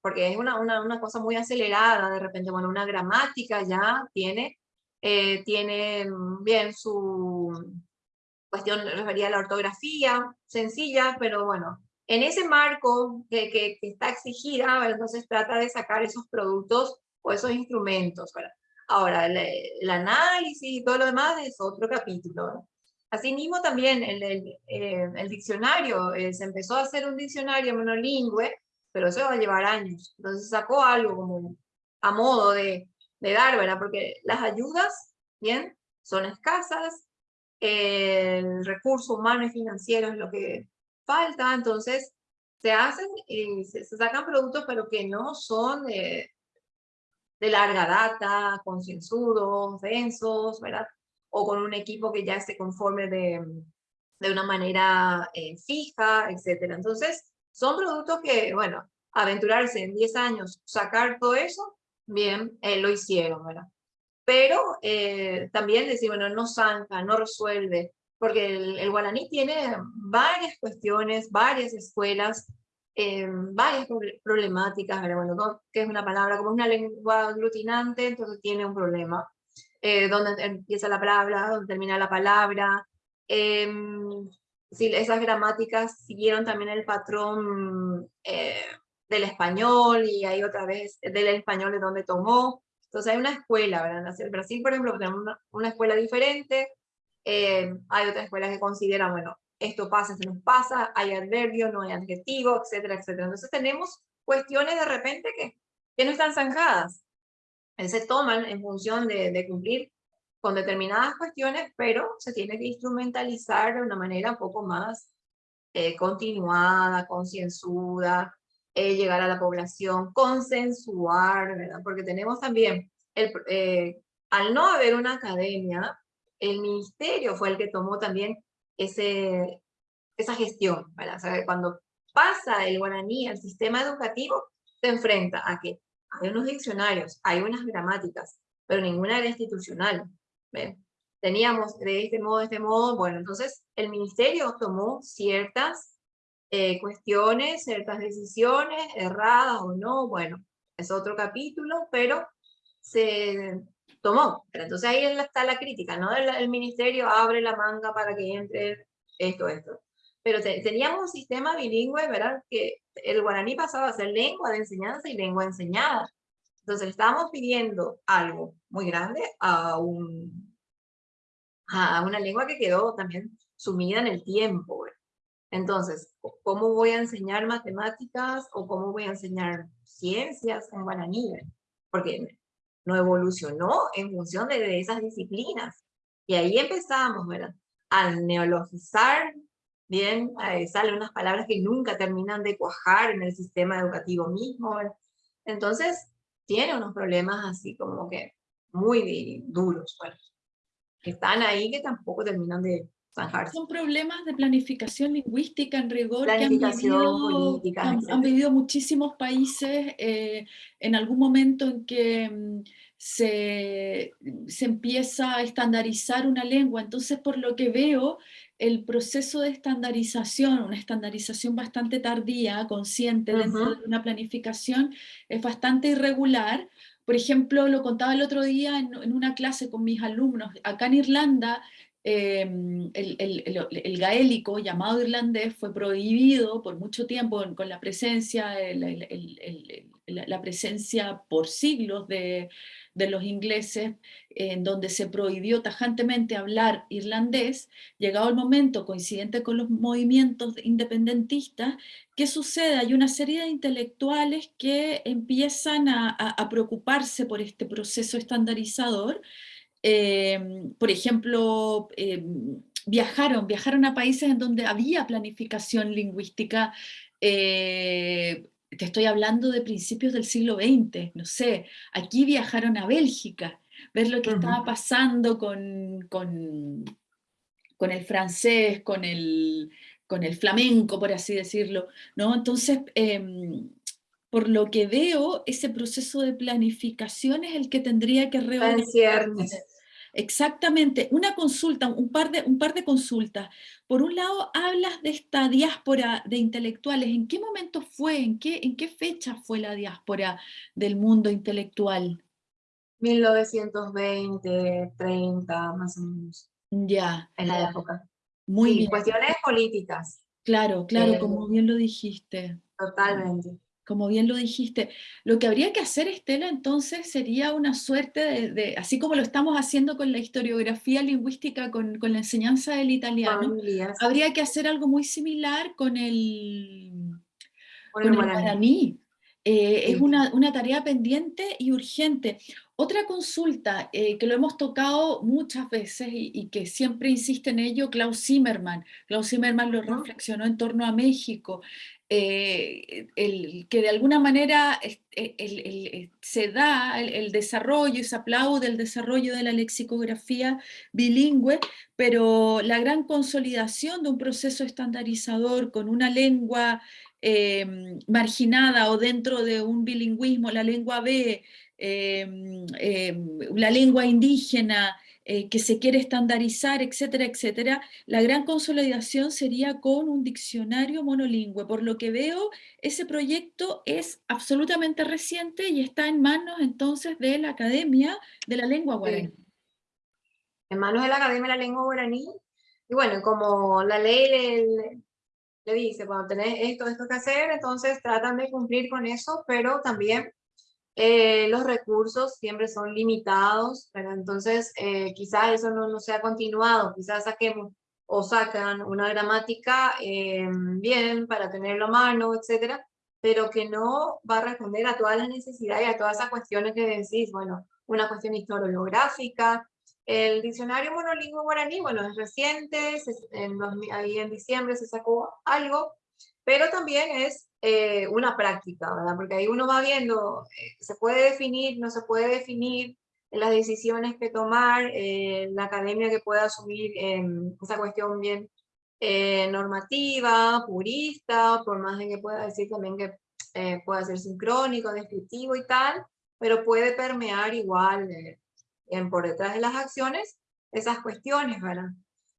porque es una, una, una, cosa muy acelerada, de repente, bueno, una gramática ya tiene, tiene bien su, cuestión referida a la ortografía, sencilla, pero bueno, en ese marco que, está exigida, entonces trata de sacar esos productos o esos instrumentos. Ahora, el, análisis y todo lo demás es otro capítulo. Asimismo también el, el, eh, el diccionario, eh, se empezó a hacer un diccionario monolingüe, pero eso va a llevar años. Entonces sacó algo como a modo de, de dar, ¿verdad? Porque las ayudas, bien, son escasas, el recurso humano y financiero es lo que falta, entonces se hacen, y se, sacan productos pero que no son de, de larga data, concienzudos, densos, ¿verdad? O con un equipo que ya esté conforme de, de una manera eh, fija, etcétera. Entonces, son productos que, bueno, aventurarse en 10 años, sacar todo eso, bien, eh, lo hicieron, ¿verdad? pero eh, también decir, bueno, no zanca, no resuelve, porque el, guaraní tiene varias cuestiones, varias escuelas, eh, varias problemáticas, bueno, que es una palabra, como una lengua aglutinante, entonces tiene un problema, eh, donde empieza la palabra, donde termina la palabra, em, si esas gramáticas siguieron también el patrón del español, y ahí otra vez del español de donde tomó, entonces hay una escuela, ¿verdad? En Brasil, por ejemplo, tenemos una, escuela diferente, eh, hay otras escuelas que consideran, bueno, esto pasa, se nos pasa, hay adverbio, no hay adjetivo, etcétera, etcétera. Entonces tenemos cuestiones de repente que, que no están zanjadas. Se toman en función de, de cumplir con determinadas cuestiones, pero se tiene que instrumentalizar de una manera un poco más eh, continuada, concienzuda, eh, llegar a la población, consensuar, ¿verdad? Porque tenemos también, el, eh, al no haber una academia, el ministerio fue el que tomó también ese, esa gestión. O sea, cuando pasa el guaraní al sistema educativo, se enfrenta a que hay unos diccionarios, hay unas gramáticas, pero ninguna era institucional. Teníamos de este modo, de este modo, bueno, entonces el ministerio tomó ciertas eh, cuestiones, ciertas decisiones, erradas o no, bueno, es otro capítulo, pero se tomó. Pero entonces ahí está la crítica, ¿no? El, ministerio abre la manga para que entre esto, esto. Pero teníamos un sistema bilingüe, ¿verdad? Que el guaraní pasaba a ser lengua de enseñanza y lengua enseñada. Entonces le estábamos pidiendo algo muy grande a, un, a una lengua que quedó también sumida en el tiempo. Entonces, ¿cómo voy a enseñar matemáticas o cómo voy a enseñar ciencias en guaraní? Porque no evolucionó en función de, esas disciplinas. Y ahí empezamos, ¿verdad? Al neologizar, bien, salen unas palabras que nunca terminan de cuajar en el sistema educativo mismo. Entonces, tiene unos problemas así como que muy duros, bueno, que están ahí que tampoco terminan de. Son problemas de planificación lingüística en rigor que han vivido, han, vivido muchísimos países eh, en algún momento en que mm, se, se, empieza a estandarizar una lengua. Entonces, por lo que veo, el proceso de estandarización, una estandarización bastante tardía, consciente dentro de una planificación, es bastante irregular. Por ejemplo, lo contaba el otro día en, una clase con mis alumnos, acá en Irlanda, em, el, gaélico llamado irlandés fue prohibido por mucho tiempo con la presencia, la presencia por siglos de, de los ingleses, en donde se prohibió tajantemente hablar irlandés, llegado el momento coincidente con los movimientos independentistas, ¿qué sucede? Hay una serie de intelectuales que empiezan a, preocuparse por este proceso estandarizador, em, por ejemplo, em, viajaron, viajaron a países en donde había planificación lingüística eh, te estoy hablando de principios del siglo XX, no sé, aquí viajaron a Bélgica, ver lo que estaba pasando con, con, el francés, con el, con el flamenco, por así decirlo, ¿no? Entonces, em, por lo que veo, ese proceso de planificación es el que tendría que reorganizar. Exactamente, una consulta, un par, de, un par de consultas. Por un lado, hablas de esta diáspora de intelectuales. ¿En qué momento fue? ¿En qué, en qué fecha fue la diáspora del mundo intelectual? 1920, 30, más o menos. Ya. En la época. Muy bien. Cuestiones políticas. Claro, claro, como bien lo dijiste. Totalmente como bien lo dijiste. Lo que habría que hacer, Estela, entonces sería una suerte de, así como lo estamos haciendo con la historiografía lingüística, con, la enseñanza del italiano, habría que hacer algo muy similar con el, con guaraní. Eh, es una, tarea pendiente y urgente. Otra consulta que lo hemos tocado muchas veces y, que siempre insiste en ello, Klaus Zimmermann. Klaus Zimmermann lo reflexionó en torno a México. Eh, el, que de alguna manera eh, se da el, desarrollo y se aplaude el desarrollo de la lexicografía bilingüe, pero la gran consolidación de un proceso estandarizador con una lengua eh, marginada o dentro de un bilingüismo, la lengua B, la lengua indígena, eh, que se quiere estandarizar, etcétera, etcétera, la gran consolidación sería con un diccionario monolingüe. Por lo que veo, ese proyecto es absolutamente reciente y está en manos entonces de la Academia de la Lengua Guaraní. En manos de la Academia de la Lengua Guaraní. Y bueno, como la ley le, dice, cuando tenés esto, esto que hacer, entonces tratan de cumplir con eso, pero también eh, los recursos siempre son limitados, pero entonces eh, quizás eso no, no sea continuado, quizás saquemos o sacan una gramática eh, bien para tenerlo a mano, etcétera, pero que no va a responder a todas las necesidades y a todas esas cuestiones que decís, bueno, una cuestión historiográfica, El diccionario monolingüe guaraní, bueno, es reciente, en ahí en diciembre se sacó algo, pero también es eh, una práctica, ¿verdad? Porque ahí uno va viendo, eh, se puede definir, no se puede definir, las decisiones que tomar, eh, la academia que pueda asumir esa cuestión bien normativa, purista, por más de que pueda decir también que pueda ser sincrónico, descriptivo y tal, pero puede permear igual en, por detrás de las acciones esas cuestiones, ¿verdad?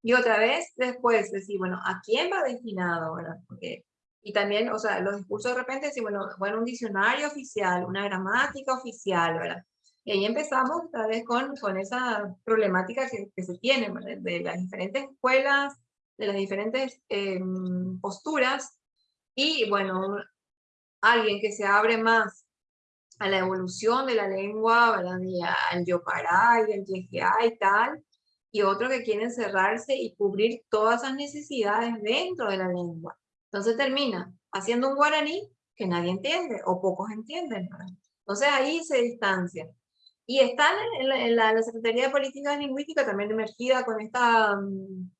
Y otra vez después decir, bueno, ¿a quién va destinado, verdad? Porque, y también, o sea, los discursos de repente decir, bueno, bueno, un diccionario oficial, una gramática oficial, ¿verdad? Y ahí empezamos otra vez con, con esa problemática que, que se tiene, ¿verdad? De las diferentes escuelas, de las diferentes em, posturas, y bueno, alguien que se abre más a la evolución de la lengua, ¿verdad? Y al yopará y al yejeá y tal, y otro que quiere encerrarse y cubrir todas esas necesidades dentro de la lengua. Entonces termina haciendo un guaraní que nadie entiende o pocos entienden. Entonces ahí se distancia. Y están en la, Secretaría de Políticas Lingüísticas también emergida con esta mm,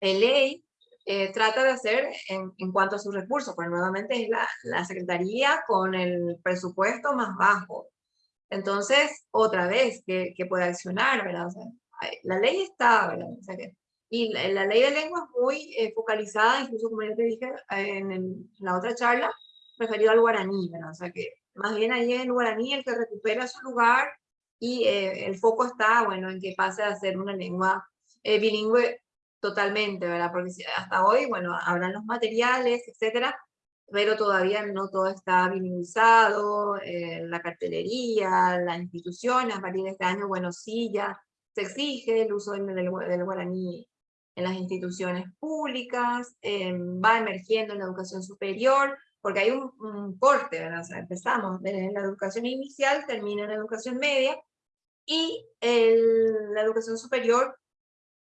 ley eh, trata de hacer en, cuanto a sus recursos, pues nuevamente es la, Secretaría con el presupuesto más bajo. Entonces, otra vez, que, que puede accionar, ¿verdad? O sea, la ley está, ¿verdad? O sea que, y la, ley de lengua es muy eh, focalizada, incluso como ya te dije en, la otra charla, referido al guaraní, ¿verdad? O sea que más bien ahí es el guaraní el que recupera su lugar y eh, el foco está, bueno, en que pase a ser una lengua bilingüe totalmente, ¿verdad? Porque hasta hoy, bueno, habrán los materiales, etcétera, pero todavía no todo está minimizado, eh, la cartelería, las instituciones, a partir de este año, bueno, sí, ya se exige el uso del, del, guaraní en las instituciones públicas, em, va emergiendo en la educación superior, porque hay un, corte, ¿verdad? O sea, empezamos desde la educación inicial, termina en la educación media, y el, la educación superior,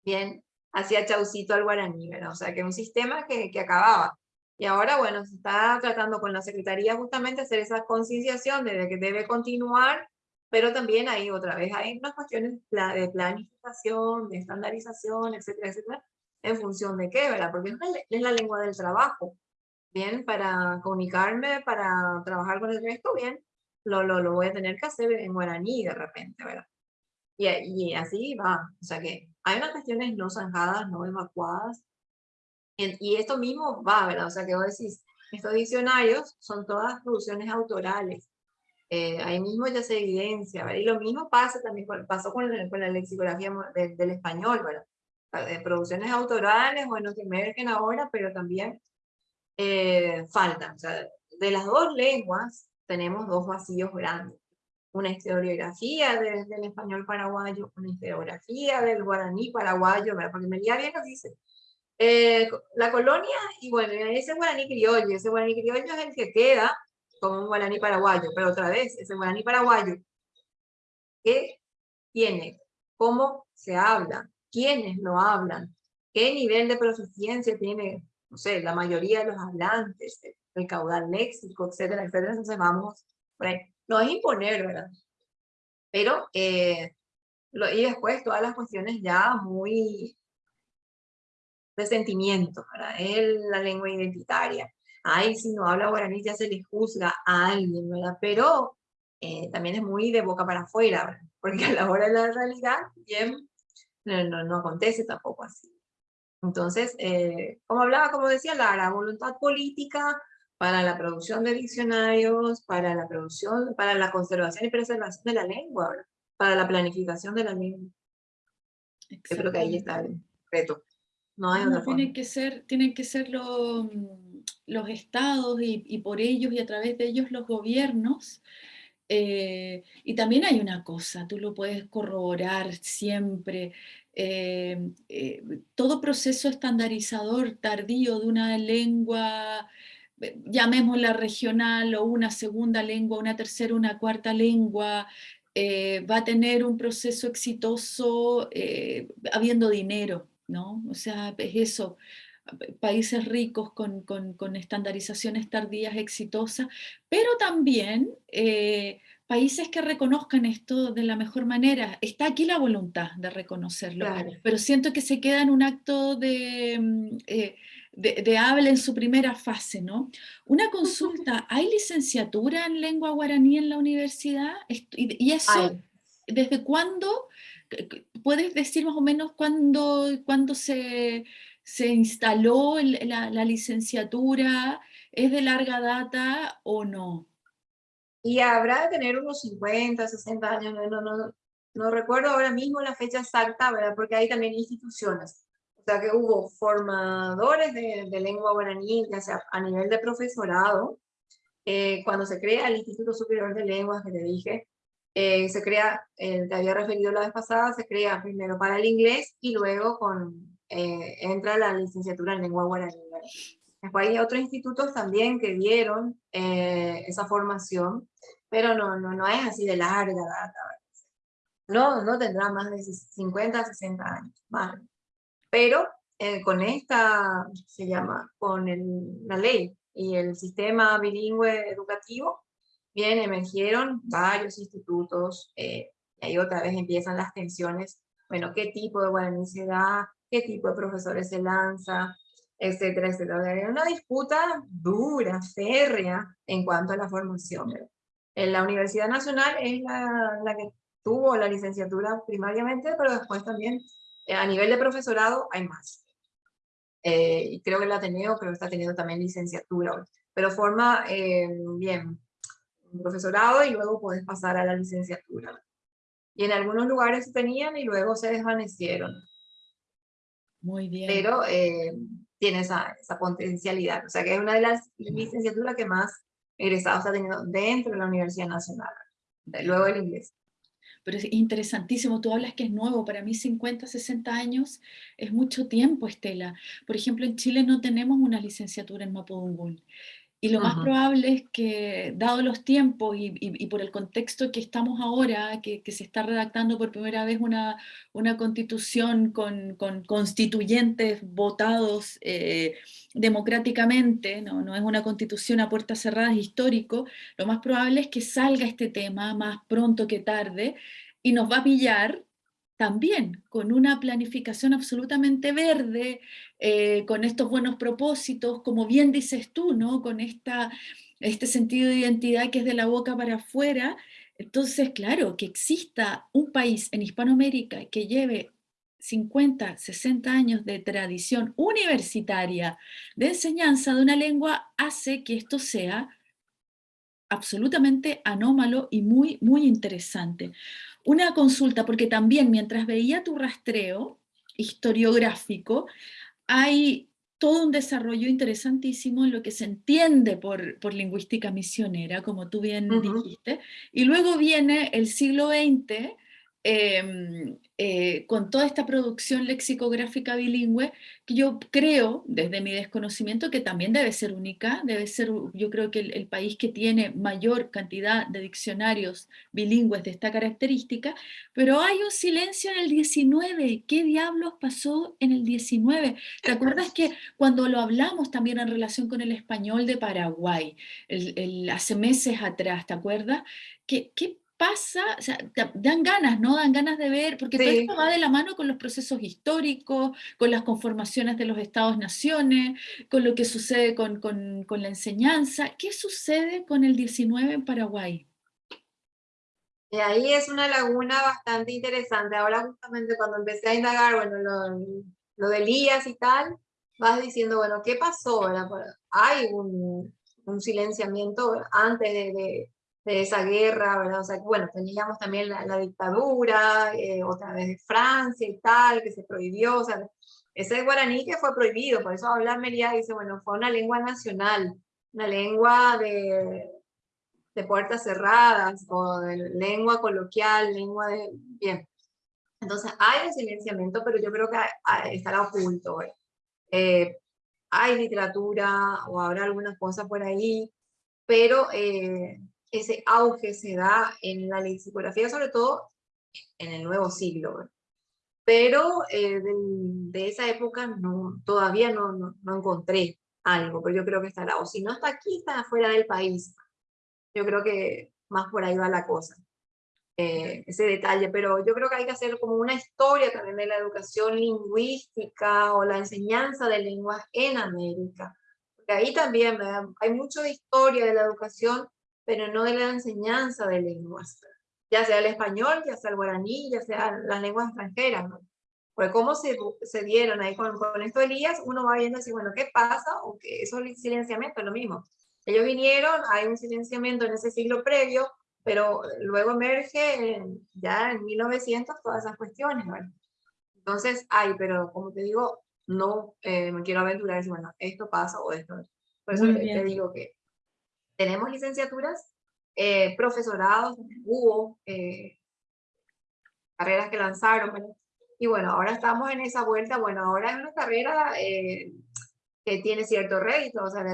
bien, hacía chaucito al guaraní, ¿verdad? O sea, que un sistema que, que acababa. Y ahora, bueno, se está tratando con la Secretaría justamente hacer esa concienciación de que debe continuar, pero también hay otra vez, hay unas cuestiones de planificación, de estandarización, etcétera, etcétera, en función de qué, ¿verdad? Porque es la lengua del trabajo. Bien, para comunicarme, para trabajar con el resto, bien, lo, lo, lo voy a tener que hacer en guaraní de repente, ¿verdad? Y, y así va, o sea que hay unas cuestiones no zanjadas, no evacuadas, y esto mismo va, ¿verdad? O sea, que vos decís, estos diccionarios son todas producciones autorales. Eh, ahí mismo ya se evidencia, ¿verdad? Y lo mismo pasa también, pasó con, con la lexicografía del español, ¿verdad? De producciones autorales, bueno, que emergen ahora, pero también eh, faltan. O sea, de las dos lenguas tenemos dos vacíos grandes una historiografía del español paraguayo, una historiografía del guaraní paraguayo, ¿verdad? porque Melía bien nos dice, eh, la colonia, y bueno, ese guaraní criollo, ese guaraní criollo es el que queda como un guaraní paraguayo, pero otra vez, ese guaraní paraguayo, ¿qué tiene? ¿Cómo se habla? ¿Quiénes lo hablan? ¿Qué nivel de proficiencia tiene, no sé, la mayoría de los hablantes, el caudal léxico, etcétera, etcétera? Entonces vamos por ahí no es imponer, ¿verdad? Pero, eh, lo, y después todas las cuestiones ya muy de sentimiento, ¿verdad? Es la lengua identitaria. Ay, si no habla guaraní ya se le juzga a alguien, ¿verdad? Pero eh, también es muy de boca para afuera, ¿verdad? (laughs) Porque a la hora de la realidad, bien, no, no, no acontece tampoco así. Entonces, eh, como hablaba, como decía la voluntad política para la producción de diccionarios, para la producción, para la conservación y preservación de la lengua, para la planificación de la lengua. Yo creo que ahí está el reto. No hay otra tienen que ser, tienen que ser los, los estados y, por ellos y a través de ellos los gobiernos. Eh, y también hay una cosa, tú lo puedes corroborar siempre, eh, eh, todo proceso estandarizador tardío de una lengua llamémosla regional o una segunda lengua, una tercera, una cuarta lengua, va a tener un proceso exitoso habiendo dinero, ¿no? O sea, es eso, países ricos con, con, con estandarizaciones tardías exitosas, pero también eh, países que reconozcan esto de la mejor manera. Está aquí la voluntad de reconocerlo, pero siento que se queda en un acto de, mm, eh, de, habla en su primera fase, ¿no? Una consulta, (laughs) ¿hay licenciatura en lengua guaraní en la universidad? Y, eso, ¿desde cuándo? ¿Puedes decir más o menos cuándo, cuándo se, se instaló la, licenciatura? ¿Es de larga data o no? Y habrá de tener unos 50, 60 años, no, no, no, recuerdo ahora mismo la fecha exacta, ¿verdad? Porque hay también instituciones. O sea que hubo formadores de, de lengua guaraní, ya a nivel de profesorado, eh, cuando se crea el Instituto Superior de Lenguas, que te dije, eh, se crea, el te había referido la vez pasada, se crea primero para el inglés y luego con, eh, entra la licenciatura en lengua guaraní. Después hay otros institutos también que dieron eh, esa formación, pero no, no, no es así de larga data. No, no tendrá más de 50, 60 años. Pero eh, con esta, se llama, con el, la ley y el sistema bilingüe educativo, bien, emergieron varios institutos, eh, y ahí otra vez empiezan las tensiones, bueno, qué tipo de guaraní se da, qué tipo de profesores se lanza, etcétera, etcétera. Hay una disputa dura, férrea en cuanto a la formación. En la Universidad Nacional es la, la que tuvo la licenciatura primariamente, pero después también eh, a nivel de profesorado hay más. Eh, y creo que el Ateneo creo que está teniendo también licenciatura, pero forma eh, bien profesorado y luego puedes pasar a la licenciatura. Y en algunos lugares tenían y luego se desvanecieron. Muy bien. Pero tiene esa, esa potencialidad. O sea que es una de las licenciaturas que más egresados ha tenido dentro de la Universidad Nacional. Luego el inglés. Pero es interesantísimo, tú hablas que es nuevo, para mí 50, 60 años es mucho tiempo, Estela. Por ejemplo, en Chile no tenemos una licenciatura en Mapudungún. Y lo más probable es que, dado los tiempos y, por el contexto que estamos ahora, que, se está redactando por primera vez una, una constitución con, constituyentes votados eh, democráticamente, ¿no? no es una constitución a puertas cerradas histórico, lo más probable es que salga este tema más pronto que tarde y nos va a pillar también con una planificación absolutamente verde, eh, con estos buenos propósitos, como bien dices tú, ¿no? con esta, este sentido de identidad que es de la boca para afuera. Entonces, claro, que exista un país en Hispanoamérica que lleve 50, 60 años de tradición universitaria de enseñanza de una lengua hace que esto sea absolutamente anómalo y muy, muy interesante una consulta, porque también mientras veía tu rastreo historiográfico, hay todo un desarrollo interesantísimo en lo que se entiende por, por lingüística misionera, como tú bien dijiste, y luego viene el siglo XX, eh, con toda esta producción lexicográfica bilingüe, que yo creo, desde mi desconocimiento, que también debe ser única, debe ser, yo creo que el, país que tiene mayor cantidad de diccionarios bilingües de esta característica, pero hay un silencio en el 19, ¿qué diablos pasó en el 19? ¿Te acuerdas que cuando lo hablamos también en relación con el español de Paraguay, el, hace meses atrás, ¿te acuerdas? ¿Qué, qué pasa, o sea, dan ganas, ¿no? Dan ganas de ver, porque todo esto va de la mano con los procesos históricos, con las conformaciones de los estados-naciones, con lo que sucede con, con, la enseñanza. ¿Qué sucede con el 19 en Paraguay? Y ahí es una laguna bastante interesante. Ahora justamente cuando empecé a indagar, bueno, lo, lo de Elías y tal, vas diciendo, bueno, ¿qué pasó? Hay un, un silenciamiento antes de de esa guerra, ¿verdad? O sea, bueno, teníamos también la, dictadura, eh, otra vez de Francia y tal, que se prohibió, o sea, ese guaraní que fue prohibido, por eso habla Mería dice, bueno, fue una lengua nacional, una lengua de, de puertas cerradas, o de lengua coloquial, lengua de... Bien. Entonces hay un silenciamiento, pero yo creo que estará oculto. Eh, hay literatura, o habrá algunas cosas por ahí, pero... Eh, ese auge se da en la lexicografía, sobre todo en el nuevo siglo. Pero eh, de, esa época no, todavía no, no, encontré algo, pero yo creo que estará, o si no está aquí, está fuera del país. Yo creo que más por ahí va la cosa. Eh, ese detalle, pero yo creo que hay que hacer como una historia también de la educación lingüística o la enseñanza de lenguas en América. Porque ahí también hay mucho de historia de la educación, pero no de la enseñanza de lenguas. Ya sea el español, ya sea el guaraní, ya sea las lenguas extranjeras. ¿no? Pues cómo se, se dieron ahí con, con esto Elías, uno va viendo así, bueno, ¿qué pasa? O que eso es silenciamiento, es lo mismo. Ellos vinieron, hay un silenciamiento en ese siglo previo, pero luego emerge ya en 1900 todas esas cuestiones, ¿vale? Entonces, hay, pero como te digo, no eh, me quiero aventurar decir, bueno, esto pasa o esto. Por eso te, digo que tenemos licenciaturas, eh, profesorados, hubo eh, carreras que lanzaron, y bueno, ahora estamos en esa vuelta, bueno, ahora es una carrera que tiene cierto rédito, o sea,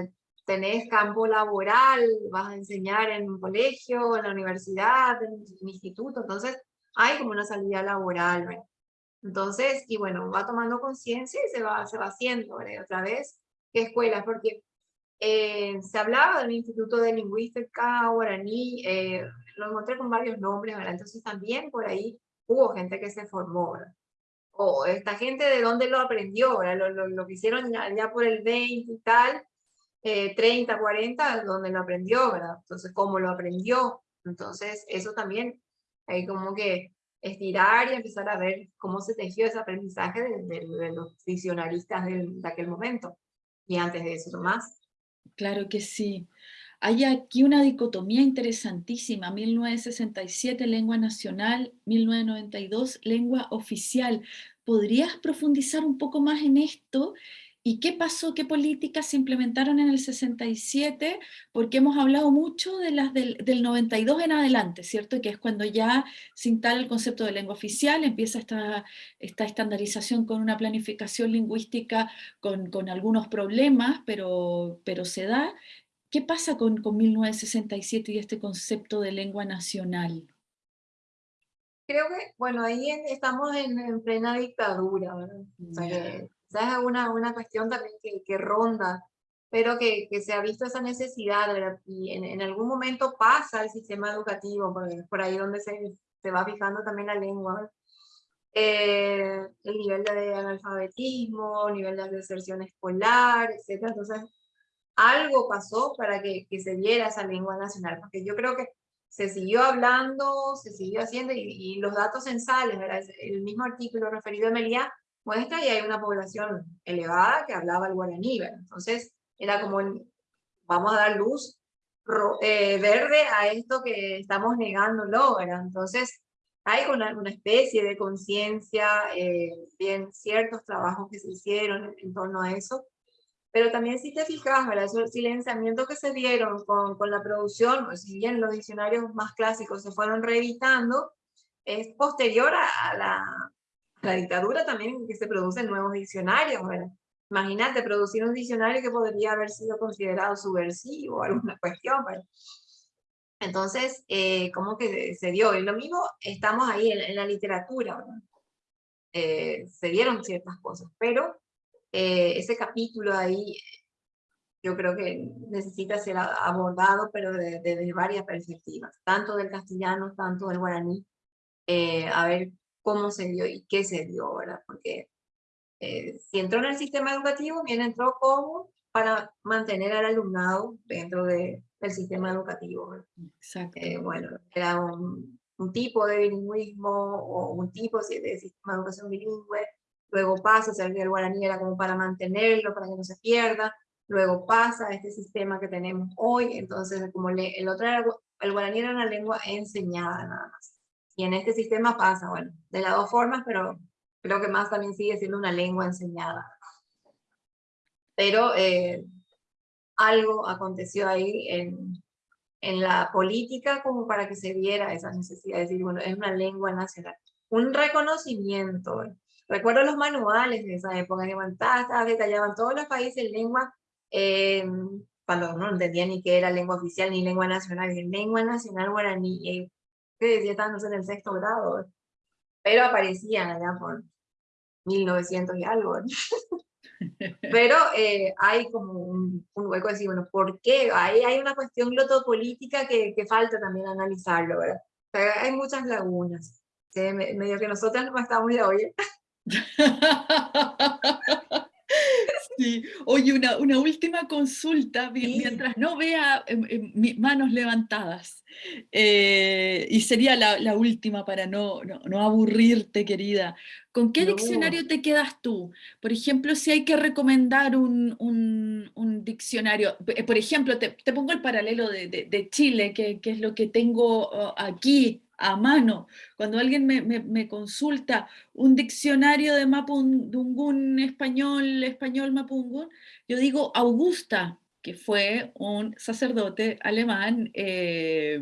tenés campo laboral, vas a enseñar en un colegio, en la universidad, en un instituto, entonces hay como una salida laboral, Entonces, y bueno, va tomando conciencia y se va, se va haciendo, Otra vez, ¿qué escuelas? Porque eh, se hablaba del Instituto de Lingüística Guaraní, eh, lo encontré con varios nombres, ¿verdad? Entonces también por ahí hubo gente que se formó, ¿verdad? O esta gente de dónde lo aprendió, ¿verdad? Lo, lo, que hicieron ya, ya, por el 20 y tal, 30, eh, 40, donde lo aprendió, ¿verdad? Entonces, ¿cómo lo aprendió? Entonces, eso también hay como que estirar y empezar a ver cómo se tejió ese aprendizaje de, los visionaristas de, de, aquel momento. Y antes de eso, más. Claro que sí. Hay aquí una dicotomía interesantísima, 1967 lengua nacional, 1992 lengua oficial. ¿Podrías profundizar un poco más en esto ¿Y qué pasó? ¿Qué políticas se implementaron en el 67? Porque hemos hablado mucho de las del, 92 en adelante, ¿cierto? Que es cuando ya se instala el concepto de lengua oficial, empieza esta, esta estandarización con una planificación lingüística con, con algunos problemas, pero, pero se da. ¿Qué pasa con, con 1967 y este concepto de lengua nacional? Creo que, bueno, ahí estamos en, plena dictadura, ¿verdad? Esa es una, una cuestión también que, que ronda, pero que, que, se ha visto esa necesidad y en, en, algún momento pasa el sistema educativo, porque por ahí donde se, se va fijando también la lengua. Eh, el nivel de analfabetismo, el nivel de deserción escolar, etc. Entonces, algo pasó para que, que, se diera esa lengua nacional, porque yo creo que se siguió hablando, se siguió haciendo, y, y los datos censales, ¿verdad? el mismo artículo referido a Melía, muestra y hay una población elevada que hablaba el guaraní, Entonces era como, vamos a dar luz eh, verde a esto que estamos negándolo, ¿verdad? Entonces hay una, una especie de conciencia, eh, bien ciertos trabajos que se hicieron en, torno a eso, pero también si te fijas, ¿verdad? Esos silenciamientos que se dieron con, con la producción, pues, si bien los diccionarios más clásicos se fueron reeditando, es posterior a la, la dictadura también que se producen nuevos diccionarios. Bueno, imagínate producir un diccionario que podría haber sido considerado subversivo o alguna cuestión. Entonces, eh, ¿cómo que se dio? Y lo mismo, estamos ahí en, la literatura. Eh, se dieron ciertas cosas, pero eh, ese capítulo ahí yo creo que necesita ser abordado, pero desde varias perspectivas, tanto del castellano, tanto del guaraní, a ver cómo se dio y qué se dio, ¿verdad? Porque eh, si entró en el sistema educativo, bien entró como para mantener al alumnado dentro de, del sistema educativo. Exacto. Eh, bueno, era un, un, tipo de bilingüismo o un tipo de sistema de educación bilingüe, luego pasa, o sea, el guaraní era como para mantenerlo, para que no se pierda, luego pasa a este sistema que tenemos hoy, entonces como el otro era, el guaraní era una lengua enseñada nada más. Y en este sistema pasa, bueno, de las dos formas, pero creo que más también sigue siendo una lengua enseñada. Pero eh, algo aconteció ahí en, en la política como para que se viera esa necesidad de decir, bueno, es una lengua nacional. Un reconocimiento. Recuerdo los manuales de esa época, que detallaban todos los países lengua, eh, cuando no entendía ni qué era lengua oficial ni lengua nacional, lengua nacional guaraní, eh, que decía estábamos en el sexto grado, pero aparecían allá por 1900 y algo. (laughs) Pero eh, hay como un, hueco de decir, bueno, ¿por qué? Ahí hay una cuestión glotopolítica que, que falta también analizarlo, ¿verdad? hay muchas lagunas. medio que nosotras no estamos de hoy. (laughs) Sí. Oye, una, una última consulta, mientras no vea em, em, mis manos levantadas, eh, y sería la, última para no, no, aburrirte, querida. ¿Con qué diccionario te quedas tú? Por ejemplo, si hay que recomendar un, un, diccionario, eh, por ejemplo, te, te pongo el paralelo de, de, Chile, que, que, es lo que tengo oh, aquí a mano. Cuando alguien me, consulta un diccionario de Mapudungún español, español Mapudungún, yo digo Augusta, que fue un sacerdote alemán eh,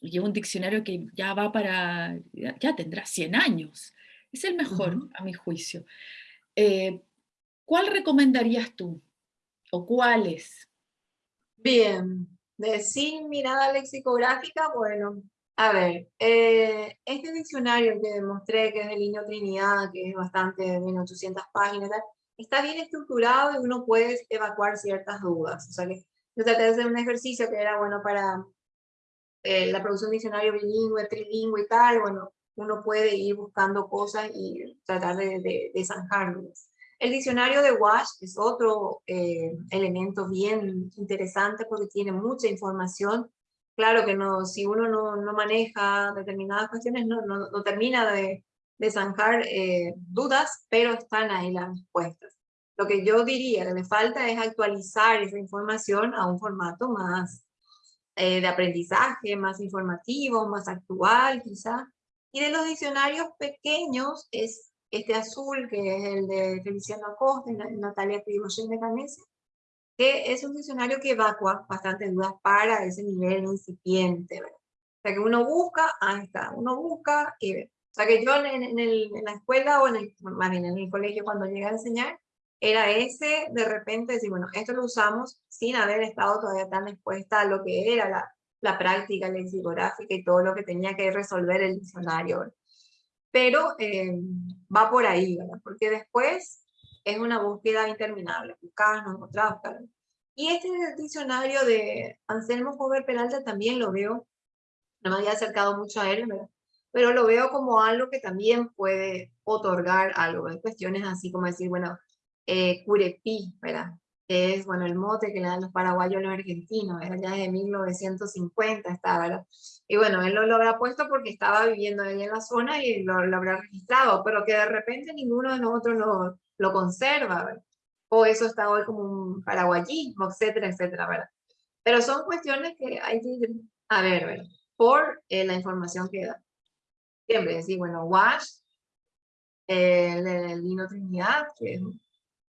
y es un diccionario que ya va para, ya, tendrá 100 años. Es el mejor, a mi juicio. Eh, ¿Cuál recomendarías tú? ¿O cuáles? Bien, de sin mirada lexicográfica, bueno, a ver, eh, este diccionario que demostré que es de Niño Trinidad, que es bastante de 1800 páginas, está bien estructurado y uno puede evacuar ciertas dudas. O sea que yo traté de hacer un ejercicio que era bueno para eh, la producción de diccionario bilingüe, trilingüe y tal, bueno, uno puede ir buscando cosas y tratar de, de, zanjarlos. El diccionario de Wash es otro eh, elemento bien interesante porque tiene mucha información claro que no, si uno no, maneja determinadas cuestiones, no, termina de, de zanjar eh, dudas, pero están ahí las respuestas. Lo que yo diría que le falta es actualizar esa información a un formato más eh, de aprendizaje, más informativo, más actual quizá. Y de los diccionarios pequeños es este azul, que es el de Feliciano Acosta Natalia Prigoyen de Canese, que es un diccionario que evacua bastantes dudas para ese nivel incipiente. ¿verdad? O sea, que uno busca, ahí está, uno busca y. O sea, que yo en, en, el, en la escuela o en el, más bien en el colegio cuando llegué a enseñar, era ese de repente decir, bueno, esto lo usamos sin haber estado todavía tan expuesta a lo que era la, la práctica lexicográfica y todo lo que tenía que resolver el diccionario. Pero eh, va por ahí, ¿verdad? Porque después es una búsqueda interminable, buscar, no encontrar, Y este diccionario de Anselmo Jover Peralta también lo veo, no me había acercado mucho a él, pero lo veo como algo que también puede otorgar algo. Hay cuestiones así como decir, bueno, eh, curepí, ¿verdad? Que es, bueno, el mote que le dan los paraguayos a los argentinos, ¿verdad? Ya desde 1950 está, ¿verdad? Y bueno, él lo, lo, habrá puesto porque estaba viviendo ahí en la zona y lo, lo habrá registrado, pero que de repente ninguno de nosotros lo, lo conserva, o eso está hoy como un paraguayismo, etcétera, etcétera, ¿verdad? Pero son cuestiones que hay que a ver, ¿verdad? por eh, la información que da. Siempre decir, bueno, Wash, el, el Lino Trinidad, que es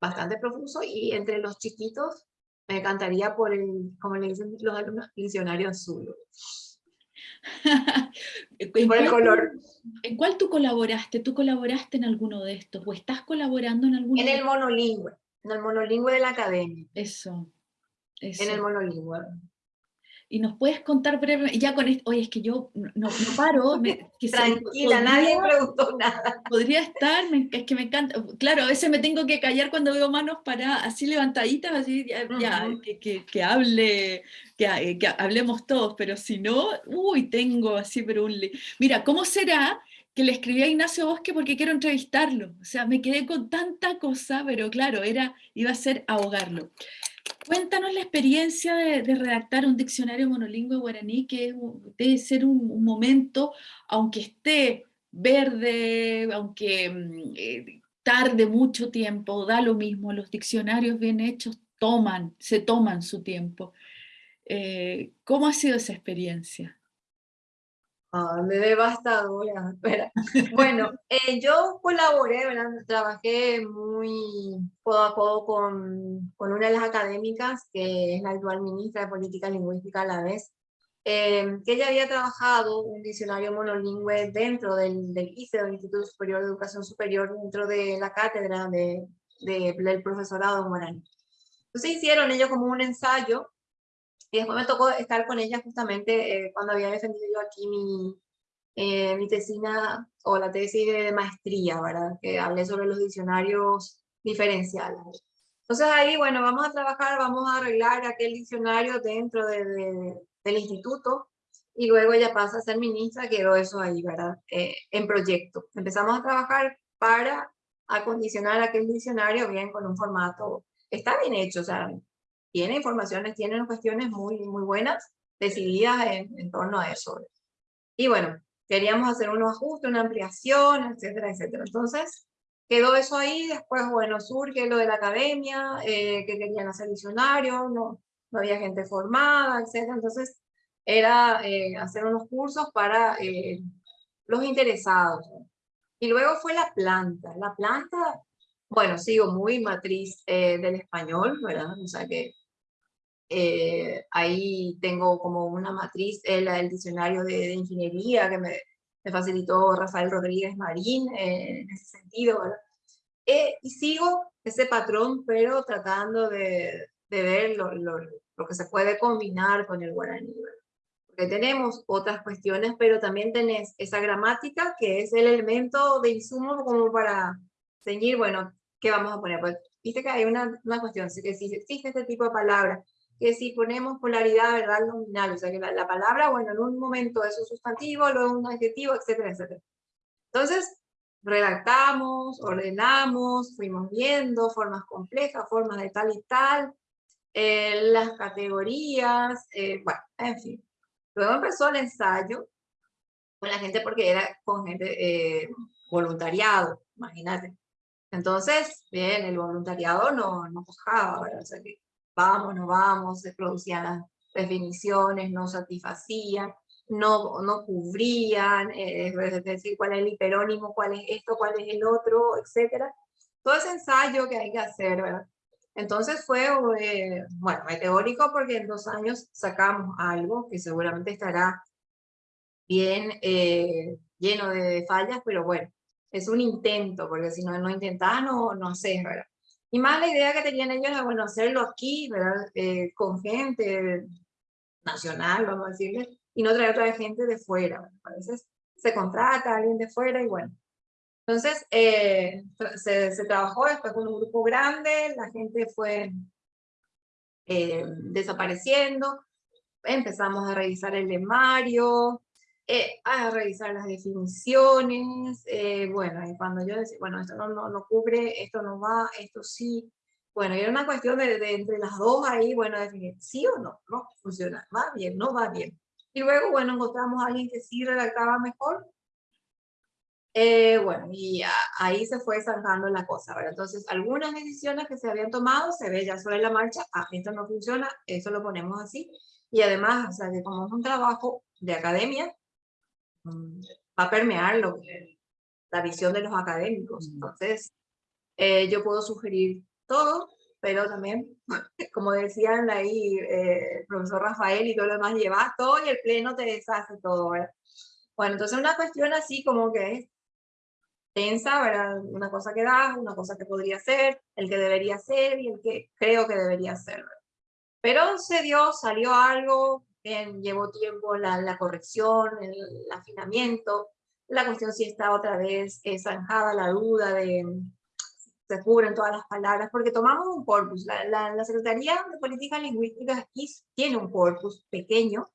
bastante profuso, y entre los chiquitos me encantaría por el, como le dicen los alumnos, diccionario azul. (laughs) por el color. ¿En cuál tú colaboraste? ¿Tú colaboraste en alguno de estos? ¿O estás colaborando en alguno? En el monolingüe, en el monolingüe de la academia. Eso. En el monolingüe y nos puedes contar brevemente, ya con esto, oye, es que yo no, paro. (laughs) Tranquila, nadie preguntó nada. Podría estar, es que me encanta, claro, a veces me tengo que callar cuando veo manos para así levantaditas, así, ya, que, que, hable, que, eh, que, hablemos todos, pero si no, uy, tengo así, pero un... Mira, ¿cómo será que le escribí a Ignacio Bosque porque quiero entrevistarlo? O sea, me quedé con tanta cosa, pero claro, era, iba a ser ahogarlo. Cuéntanos la experiencia de, redactar un diccionario monolingüe guaraní, que debe ser un, momento, aunque esté verde, aunque mm, eh, tarde mucho tiempo, da lo mismo, los diccionarios bien hechos toman, se toman su tiempo. Eh, ¿Cómo ha sido esa experiencia? Ah, me devastadora. (laughs) Bueno, eh, yo colaboré, ¿verdad? trabajé muy codo a codo con, con, una de las académicas, que es la actual ministra de Política Lingüística a la vez, eh, que ella había trabajado un diccionario monolingüe dentro del, del ICE, del Instituto Superior de Educación Superior, dentro de la cátedra de, de del profesorado en Guaraní. Entonces hicieron ellos como un ensayo y después me tocó estar con ella justamente eh, cuando había defendido yo aquí mi, eh, mi tesina o la tesis de maestría, ¿verdad? Que hablé sobre los diccionarios diferenciales. Entonces ahí, bueno, vamos a trabajar, vamos a arreglar aquel diccionario dentro de, del instituto y luego ella pasa a ser ministra, quedó eso ahí, ¿verdad? Eh, en proyecto. Empezamos a trabajar para acondicionar aquel diccionario bien con un formato, está bien hecho, o sea, tiene informaciones, tiene cuestiones muy, muy buenas, decididas en, en torno a eso. Y bueno, queríamos hacer unos ajustes, una ampliación, etcétera, etcétera. Entonces, quedó eso ahí, después, bueno, surge lo de la academia, eh, que querían hacer diccionario, no, no había gente formada, etcétera. Entonces, era eh, hacer unos cursos para eh, los interesados. Y luego fue la planta. La planta, bueno, sigo muy matriz del español, ¿verdad? O sea que ahí tengo como una matriz, el, el diccionario de, de, ingeniería que me, me facilitó Rafael Rodríguez Marín en ese sentido, ¿verdad? y sigo ese patrón, pero tratando de, de ver lo, lo, lo, que se puede combinar con el guaraní, ¿verdad? Porque tenemos otras cuestiones, pero también tenés esa gramática, que es el elemento de insumo como para ceñir, bueno, ¿qué vamos a poner? Pues, viste que hay una, una cuestión, si existe este tipo de palabra, que si ponemos polaridad verbal nominal, o sea que la, la, palabra, bueno, en un momento es un sustantivo, luego un adjetivo, etcétera, etcétera. Entonces, redactamos, ordenamos, fuimos viendo formas complejas, formas de tal y tal, eh, las categorías, eh, bueno, en fin. Luego empezó el ensayo con la gente porque era con gente eh, voluntariado, imagínate. Entonces, bien, el voluntariado no, no cojaba, O sea que vamos, no vamos, se producían las definiciones, no satisfacían, no, no cubrían, eh, es decir, cuál es el hiperónimo, cuál es esto, cuál es el otro, etcétera. Todo ese ensayo que hay que hacer, ¿verdad? Entonces fue, eh, bueno, meteórico porque en dos años sacamos algo que seguramente estará bien eh, lleno de fallas, pero bueno, es un intento, porque si no, no intentás, no, no sé, ¿verdad? Y más la idea que tenían ellos era, bueno, hacerlo aquí, ¿verdad? Eh, con gente nacional, vamos a decirle, y no traer otra gente de fuera. A veces se contrata a alguien de fuera y bueno. Entonces, eh, se, se, trabajó después con un grupo grande, la gente fue eh, desapareciendo, empezamos a revisar el lemario, eh, a revisar las definiciones, eh, bueno, y cuando yo decía, bueno, esto no, no, no, cubre, esto no va, esto sí, bueno, era una cuestión de, de, entre las dos ahí, bueno, definir sí o no, no funciona, va bien, no va bien. Y luego, bueno, encontramos a alguien que sí redactaba mejor, eh, bueno, y ahí se fue zanjando la cosa, ¿verdad? Entonces, algunas decisiones que se habían tomado se ve ya sobre la marcha, ah, esto no funciona, eso lo ponemos así, y además, o sea, que como es un trabajo de academia, va a permear lo, la visión de los académicos. Mm. Entonces, eh, yo puedo sugerir todo, pero también, (laughs) como decían ahí eh, el profesor Rafael y todo lo demás, llevas todo y el pleno te deshace todo, ¿verdad? Bueno, entonces una cuestión así como que es tensa, ¿verdad? Una cosa que da, una cosa que podría ser, el que debería ser y el que creo que debería ser. ¿verdad? Pero se dio, salió algo, llevó tiempo la, la, corrección, el, afinamiento, la cuestión si está otra vez eh, zanjada la duda de se cubren todas las palabras, porque tomamos un corpus, la, la, la Secretaría de Políticas Lingüísticas aquí tiene un corpus pequeño,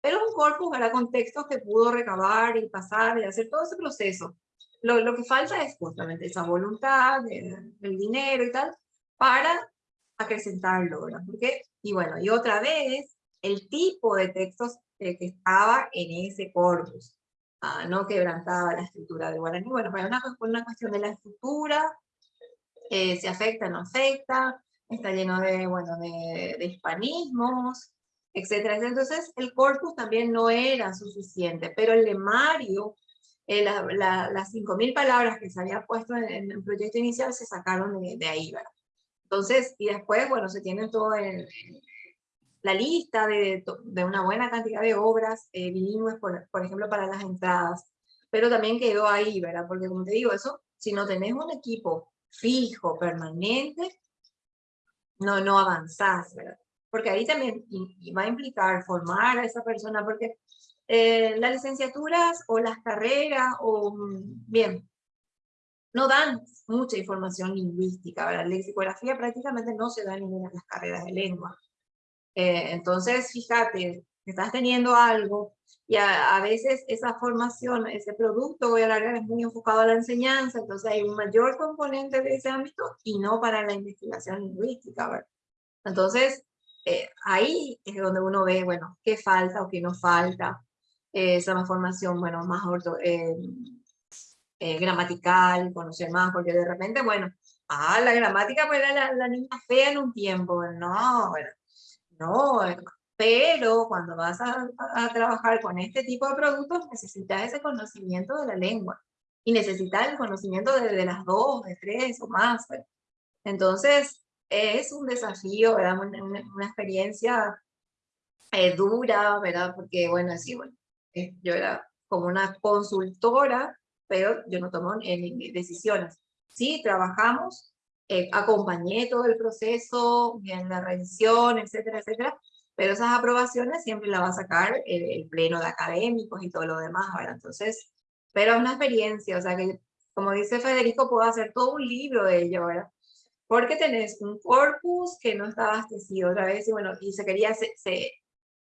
pero un corpus para contextos que pudo recabar y pasar y hacer todo ese proceso. Lo, lo que falta es justamente esa voluntad, el dinero y tal, para acrecentarlo, ¿verdad? Porque, y bueno, y otra vez, el tipo de textos que estaba en ese corpus. Ah, no quebrantaba la estructura de guaraní. Bueno, fue una, una cuestión de la estructura, eh, se afecta, no afecta, está lleno de, bueno, de, hispanismos, etcétera. Entonces, el corpus también no era suficiente, pero el lemario, eh, la, la, las 5.000 palabras que se había puesto en, el proyecto inicial se sacaron de, ahí. Entonces, y después, bueno, se tiene todo en, la lista de, de, una buena cantidad de obras eh, bilingües, por, por, ejemplo, para las entradas, pero también quedó ahí, ¿verdad? Porque como te digo, eso, si no tenés un equipo fijo, permanente, no, no avanzás, ¿verdad? Porque ahí también va a implicar formar a esa persona, porque eh, las licenciaturas o las carreras, o bien, no dan mucha información lingüística, La lexicografía prácticamente no se da en ninguna de las carreras de lengua. Eh, entonces, fíjate, estás teniendo algo y a, veces esa formación, ese producto, voy a hablar, es muy enfocado a la enseñanza, entonces hay un mayor componente de ese ámbito y no para la investigación lingüística. ¿verdad? Entonces, eh, ahí es donde uno ve, bueno, qué falta o qué no falta. Eh, esa formación, bueno, más orto, eh, gramatical, conocer más, porque de repente, bueno, ah, la gramática pues era la, niña fea en un tiempo, no, bueno, no, pero cuando vas a, trabajar con este tipo de productos necesitas ese conocimiento de la lengua y necesitas el conocimiento de, las dos, de tres o más. Entonces, es un desafío, ¿verdad? Una, experiencia eh, dura, ¿verdad? Porque, bueno, sí, bueno, eh, yo era como una consultora, pero yo no tomo decisiones. Sí, trabajamos, eh, acompañé todo el proceso, en la revisión, etcétera, etcétera, pero esas aprobaciones siempre las va a sacar el, pleno de académicos y todo lo demás, ¿verdad? Entonces, pero es una experiencia, o sea que, como dice Federico, puedo hacer todo un libro de ello, ¿verdad? Porque tenés un corpus que no está abastecido otra vez, y bueno, y se quería, se, se,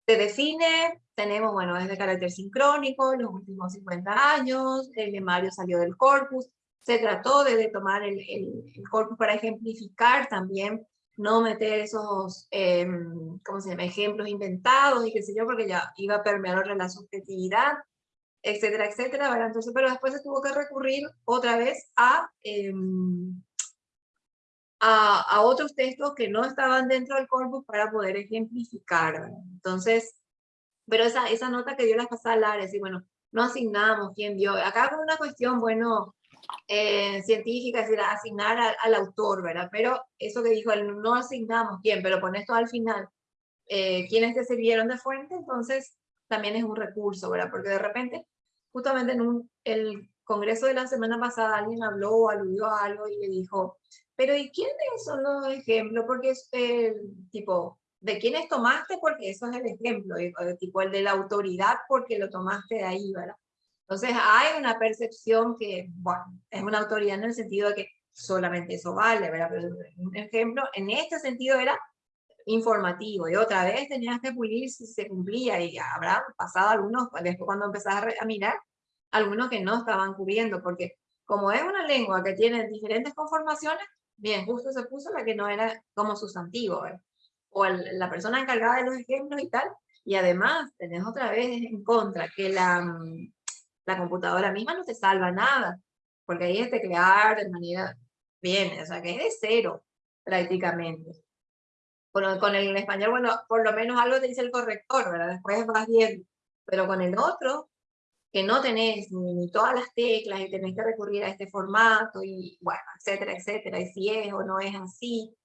define, tenemos, bueno, es de carácter sincrónico, los últimos 50 años, el Mario salió del corpus, se trató de, tomar el, el, el corpus para ejemplificar también no meter esos, eh, ¿cómo se llama?, ejemplos inventados y qué sé yo, porque ya iba a permear la subjetividad, etcétera, etcétera, ¿verdad? Entonces, pero después se tuvo que recurrir otra vez a, em, a, a, otros textos que no estaban dentro del corpus para poder ejemplificar, ¿verdad? Entonces, pero esa, esa nota que dio la pasada Lara, y bueno, no asignamos quién dio, acá con una cuestión, bueno, eh, científica, es decir, asignar al, autor, ¿verdad? Pero eso que dijo él, no asignamos quién, pero pones todo al final, eh, quienes te sirvieron de fuente, entonces también es un recurso, ¿verdad? Porque de repente, justamente en un, el congreso de la semana pasada, alguien habló, aludió a algo y le dijo, pero ¿y quiénes son los ejemplos? Porque es el tipo, ¿de quiénes tomaste? Porque eso es el ejemplo, y, tipo el de la autoridad porque lo tomaste de ahí, ¿verdad? Entonces hay una percepción que, bueno, es una autoridad en el sentido de que solamente eso vale, ¿verdad? Pero un ejemplo, en este sentido era informativo, y otra vez tenías que pulir si se cumplía, y habrá pasado algunos, después cuando empezás a mirar, algunos que no estaban cubriendo, porque como es una lengua que tiene diferentes conformaciones, bien, justo se puso la que no era como sustantivo, ¿verdad? o la persona encargada de los ejemplos y tal, y además tenés otra vez en contra que la, mm, la computadora misma no te salva nada, porque ahí es teclear de manera bien, o sea que es de cero prácticamente. Con, con el español, bueno, por lo menos algo te dice el corrector, ¿verdad? Después vas bien, pero con el otro, que no tenés ni, todas las teclas y tenés que recurrir a este formato y bueno, etcétera, etcétera, y si es o no es así,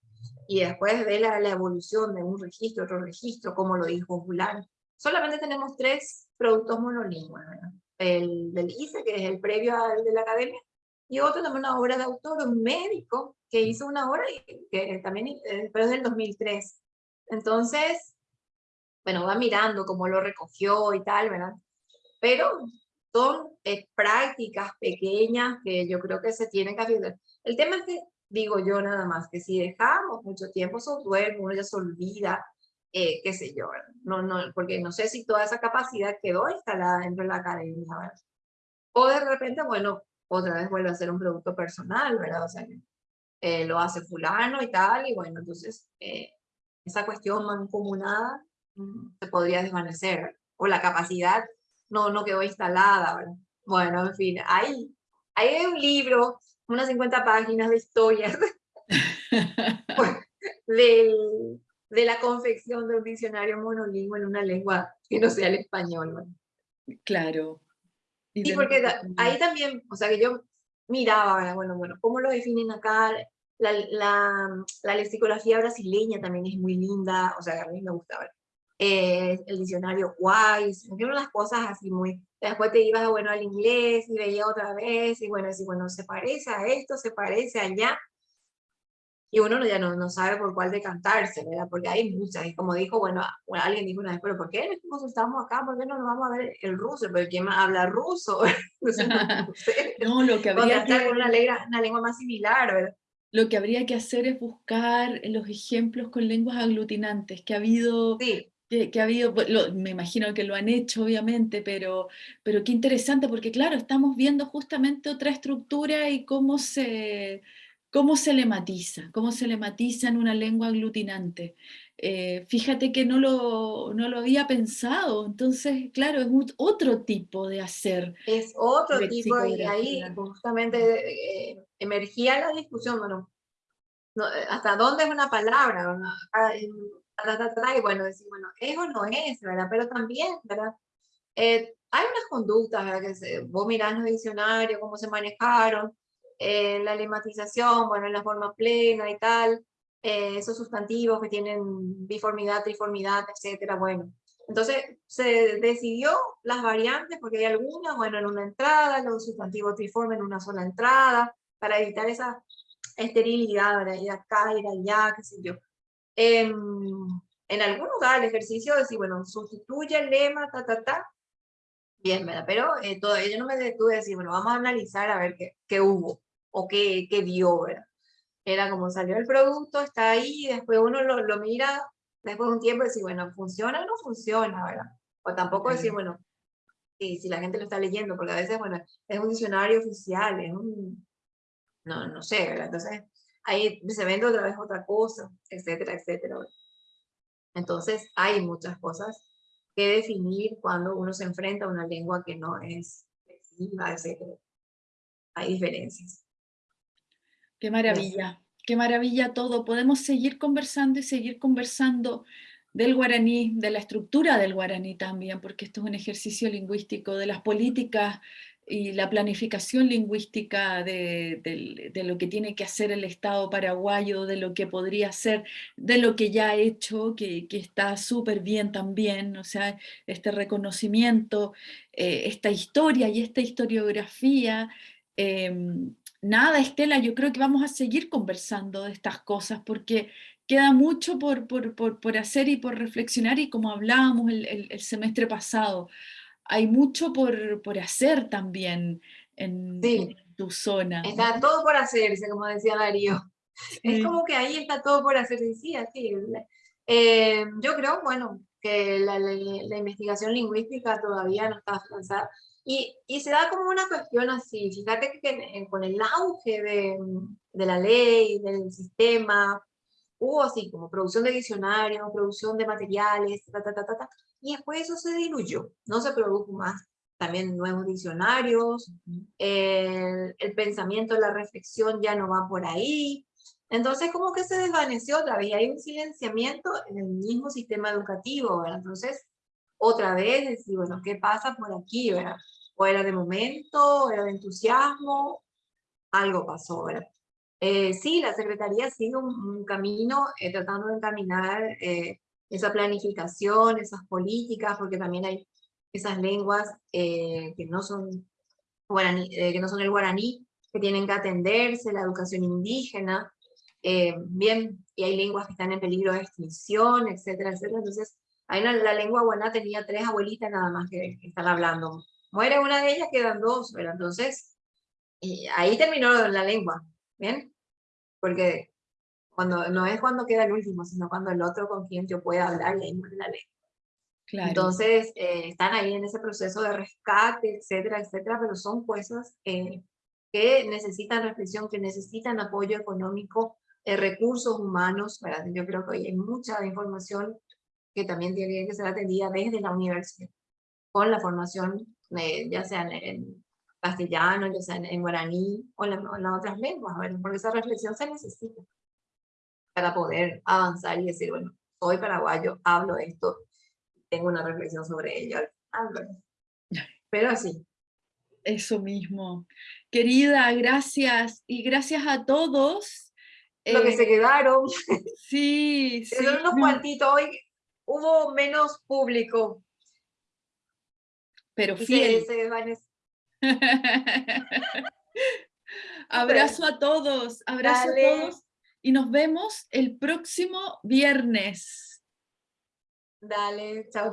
y después ve la, la evolución de un registro, otro registro, como lo dijo Julián. Solamente tenemos tres productos monolingües, ¿verdad? El, del ICE, que es el previo al de la academia, y otro también una obra de autor, un médico, que hizo una obra y que también, eh, pero es del 2003. Entonces, bueno, va mirando cómo lo recogió y tal, ¿verdad? Pero son eh, prácticas pequeñas que yo creo que se tienen que hacer. El tema es que, digo yo nada más, que si dejamos mucho tiempo software, uno ya se olvida eh, qué sé yo, no, no, porque no sé si toda esa capacidad quedó instalada dentro de la academia. O de repente, bueno, otra vez vuelve a ser un producto personal, ¿verdad? O sea, eh, lo hace fulano y tal, y bueno, entonces eh, esa cuestión mancomunada se podría desvanecer, o la capacidad no, no quedó instalada, ¿verdad? Bueno, en fin, hay, hay un libro, unas 50 páginas de historias (laughs) (laughs) del, de la confección de un diccionario monolingüe en una lengua que no sea el español. Claro. Y porque ahí también, o sea, que yo miraba, bueno, bueno, ¿cómo lo definen acá? La, la, la lexicografía brasileña también es muy linda, o sea, a mí me gustaba. Eh, el diccionario Wise, unas las cosas así muy... Después te ibas, bueno, al inglés y veía otra vez, y bueno, así, bueno, se parece a esto, se parece allá, y uno ya no, no sabe por cuál decantarse, ¿verdad? Porque hay muchas, y como dijo, bueno, alguien dijo una vez, pero ¿por qué nos estamos acá? ¿Por qué no nos vamos a ver el ruso? Pero ¿quién más habla ruso? (laughs) (laughs) no, lo que habría que... una, lengua, una lengua más similar, ¿verdad? Lo que habría que hacer es buscar los ejemplos con lenguas aglutinantes, que ha habido sí que, ha habido, pues, me imagino que lo han hecho obviamente, pero, pero qué interesante, porque claro, estamos viendo justamente otra estructura y cómo se, cómo se le matiza, cómo se le matiza en una lengua aglutinante. Eh, fíjate que no lo, no lo había pensado, entonces, claro, es otro tipo de hacer. Es otro tipo, y ahí justamente eh, emergía la discusión, bueno, hasta dónde es una palabra, y bueno, decir, bueno, eso no es, ¿verdad? Pero también, ¿verdad? Eh, hay unas conductas, ¿verdad? Que se, vos mirás los diccionarios, cómo se manejaron, la lematización, bueno, en la forma plena y tal, eh, esos sustantivos que tienen biformidad, triformidad, etcétera, bueno. Entonces se decidió las variantes, porque hay algunas, bueno, en una entrada, los sustantivos triformes en una sola entrada, para evitar esa esterilidad, ¿verdad? Ir acá, ir allá, qué sé yo. En, algún lugar el ejercicio de decir, bueno, sustituye el lema, ta, ta, ta, bien, ¿verdad? Pero eh, todavía yo no me detuve a decir, bueno, vamos a analizar a ver qué, qué hubo o qué, qué dio, ¿verdad? Era como salió el producto, está ahí, después uno lo, lo mira, después de un tiempo decir, bueno, ¿funciona o no funciona, verdad? O tampoco decir, bueno, si, si la gente lo está leyendo, porque a veces, bueno, es un diccionario oficial, es un, no, no sé, ¿verdad? Entonces, ahí se vende otra vez otra cosa, etcétera, etcétera. Entonces hay muchas cosas que definir cuando uno se enfrenta a una lengua que no es etcétera. Hay diferencias. Qué maravilla, qué maravilla todo. Podemos seguir conversando y seguir conversando del guaraní, de la estructura del guaraní también, porque esto es un ejercicio lingüístico, de las políticas y la planificación lingüística de, lo que tiene que hacer el Estado paraguayo, de lo que podría ser, de lo que ya ha hecho, que, está súper bien también, o sea, este reconocimiento, eh, esta historia y esta historiografía. Em, nada, Estela, yo creo que vamos a seguir conversando de estas cosas porque queda mucho por, por, hacer y por reflexionar y como hablábamos el semestre pasado, hay mucho por, por hacer también en, tu zona. Está todo por hacerse, como decía Darío. Es como que ahí está todo por hacerse, sí, así. Eh, yo creo, bueno, que la, la, investigación lingüística todavía no está avanzada. Y, y, se da como una cuestión así, fíjate que, con el auge de, de, la ley, del sistema, hubo así como producción de diccionarios, producción de materiales, ta, ta, ta, ta, ta, y después eso se diluyó, no se produjo más. También nuevos diccionarios, el, el pensamiento, la reflexión ya no va por ahí. Entonces como que se desvaneció otra vez, hay un silenciamiento en el mismo sistema educativo, ¿verdad? Entonces, otra vez decir, bueno, ¿qué pasa por aquí, verdad? O era de momento, era de entusiasmo, algo pasó, ¿verdad? Eh, sí, la Secretaría sigue un, un camino eh, tratando de encaminar eh, esa planificación, esas políticas, porque también hay esas lenguas eh, que, no son guaraní, eh, que no son el guaraní, que tienen que atenderse, la educación indígena, eh, bien, y hay lenguas que están en peligro de extinción, etcétera, etcétera. Entonces, hay la lengua guaná tenía tres abuelitas nada más que, están hablando. Muere una de ellas, quedan dos, pero entonces, ahí terminó la lengua, ¿bien? Porque cuando, no es cuando queda el último, sino cuando el otro con quien yo pueda hablar y ahí muere la ley. Claro. Entonces, eh, están ahí en ese proceso de rescate, etcétera, etcétera, pero son cosas eh, que necesitan reflexión, que necesitan apoyo económico, eh, recursos humanos, ¿verdad? Yo creo que hoy hay mucha información que también tiene que ser atendida desde la universidad, con la formación, ya sea en, castellano, ya sea en, guaraní o en, las otras lenguas, ¿verdad? porque esa reflexión se necesita para poder avanzar y decir, bueno, soy paraguayo, hablo esto, tengo una reflexión sobre ello. Pero así. Eso mismo. Querida, gracias. Y gracias a todos. Lo que se eh, quedaron. Sí, (laughs) sí. Son unos cuantitos. Hoy hubo menos público. Pero fiel. (laughs) abrazo a todos. Abrazo a todos y nos vemos el próximo viernes. Dale, chao.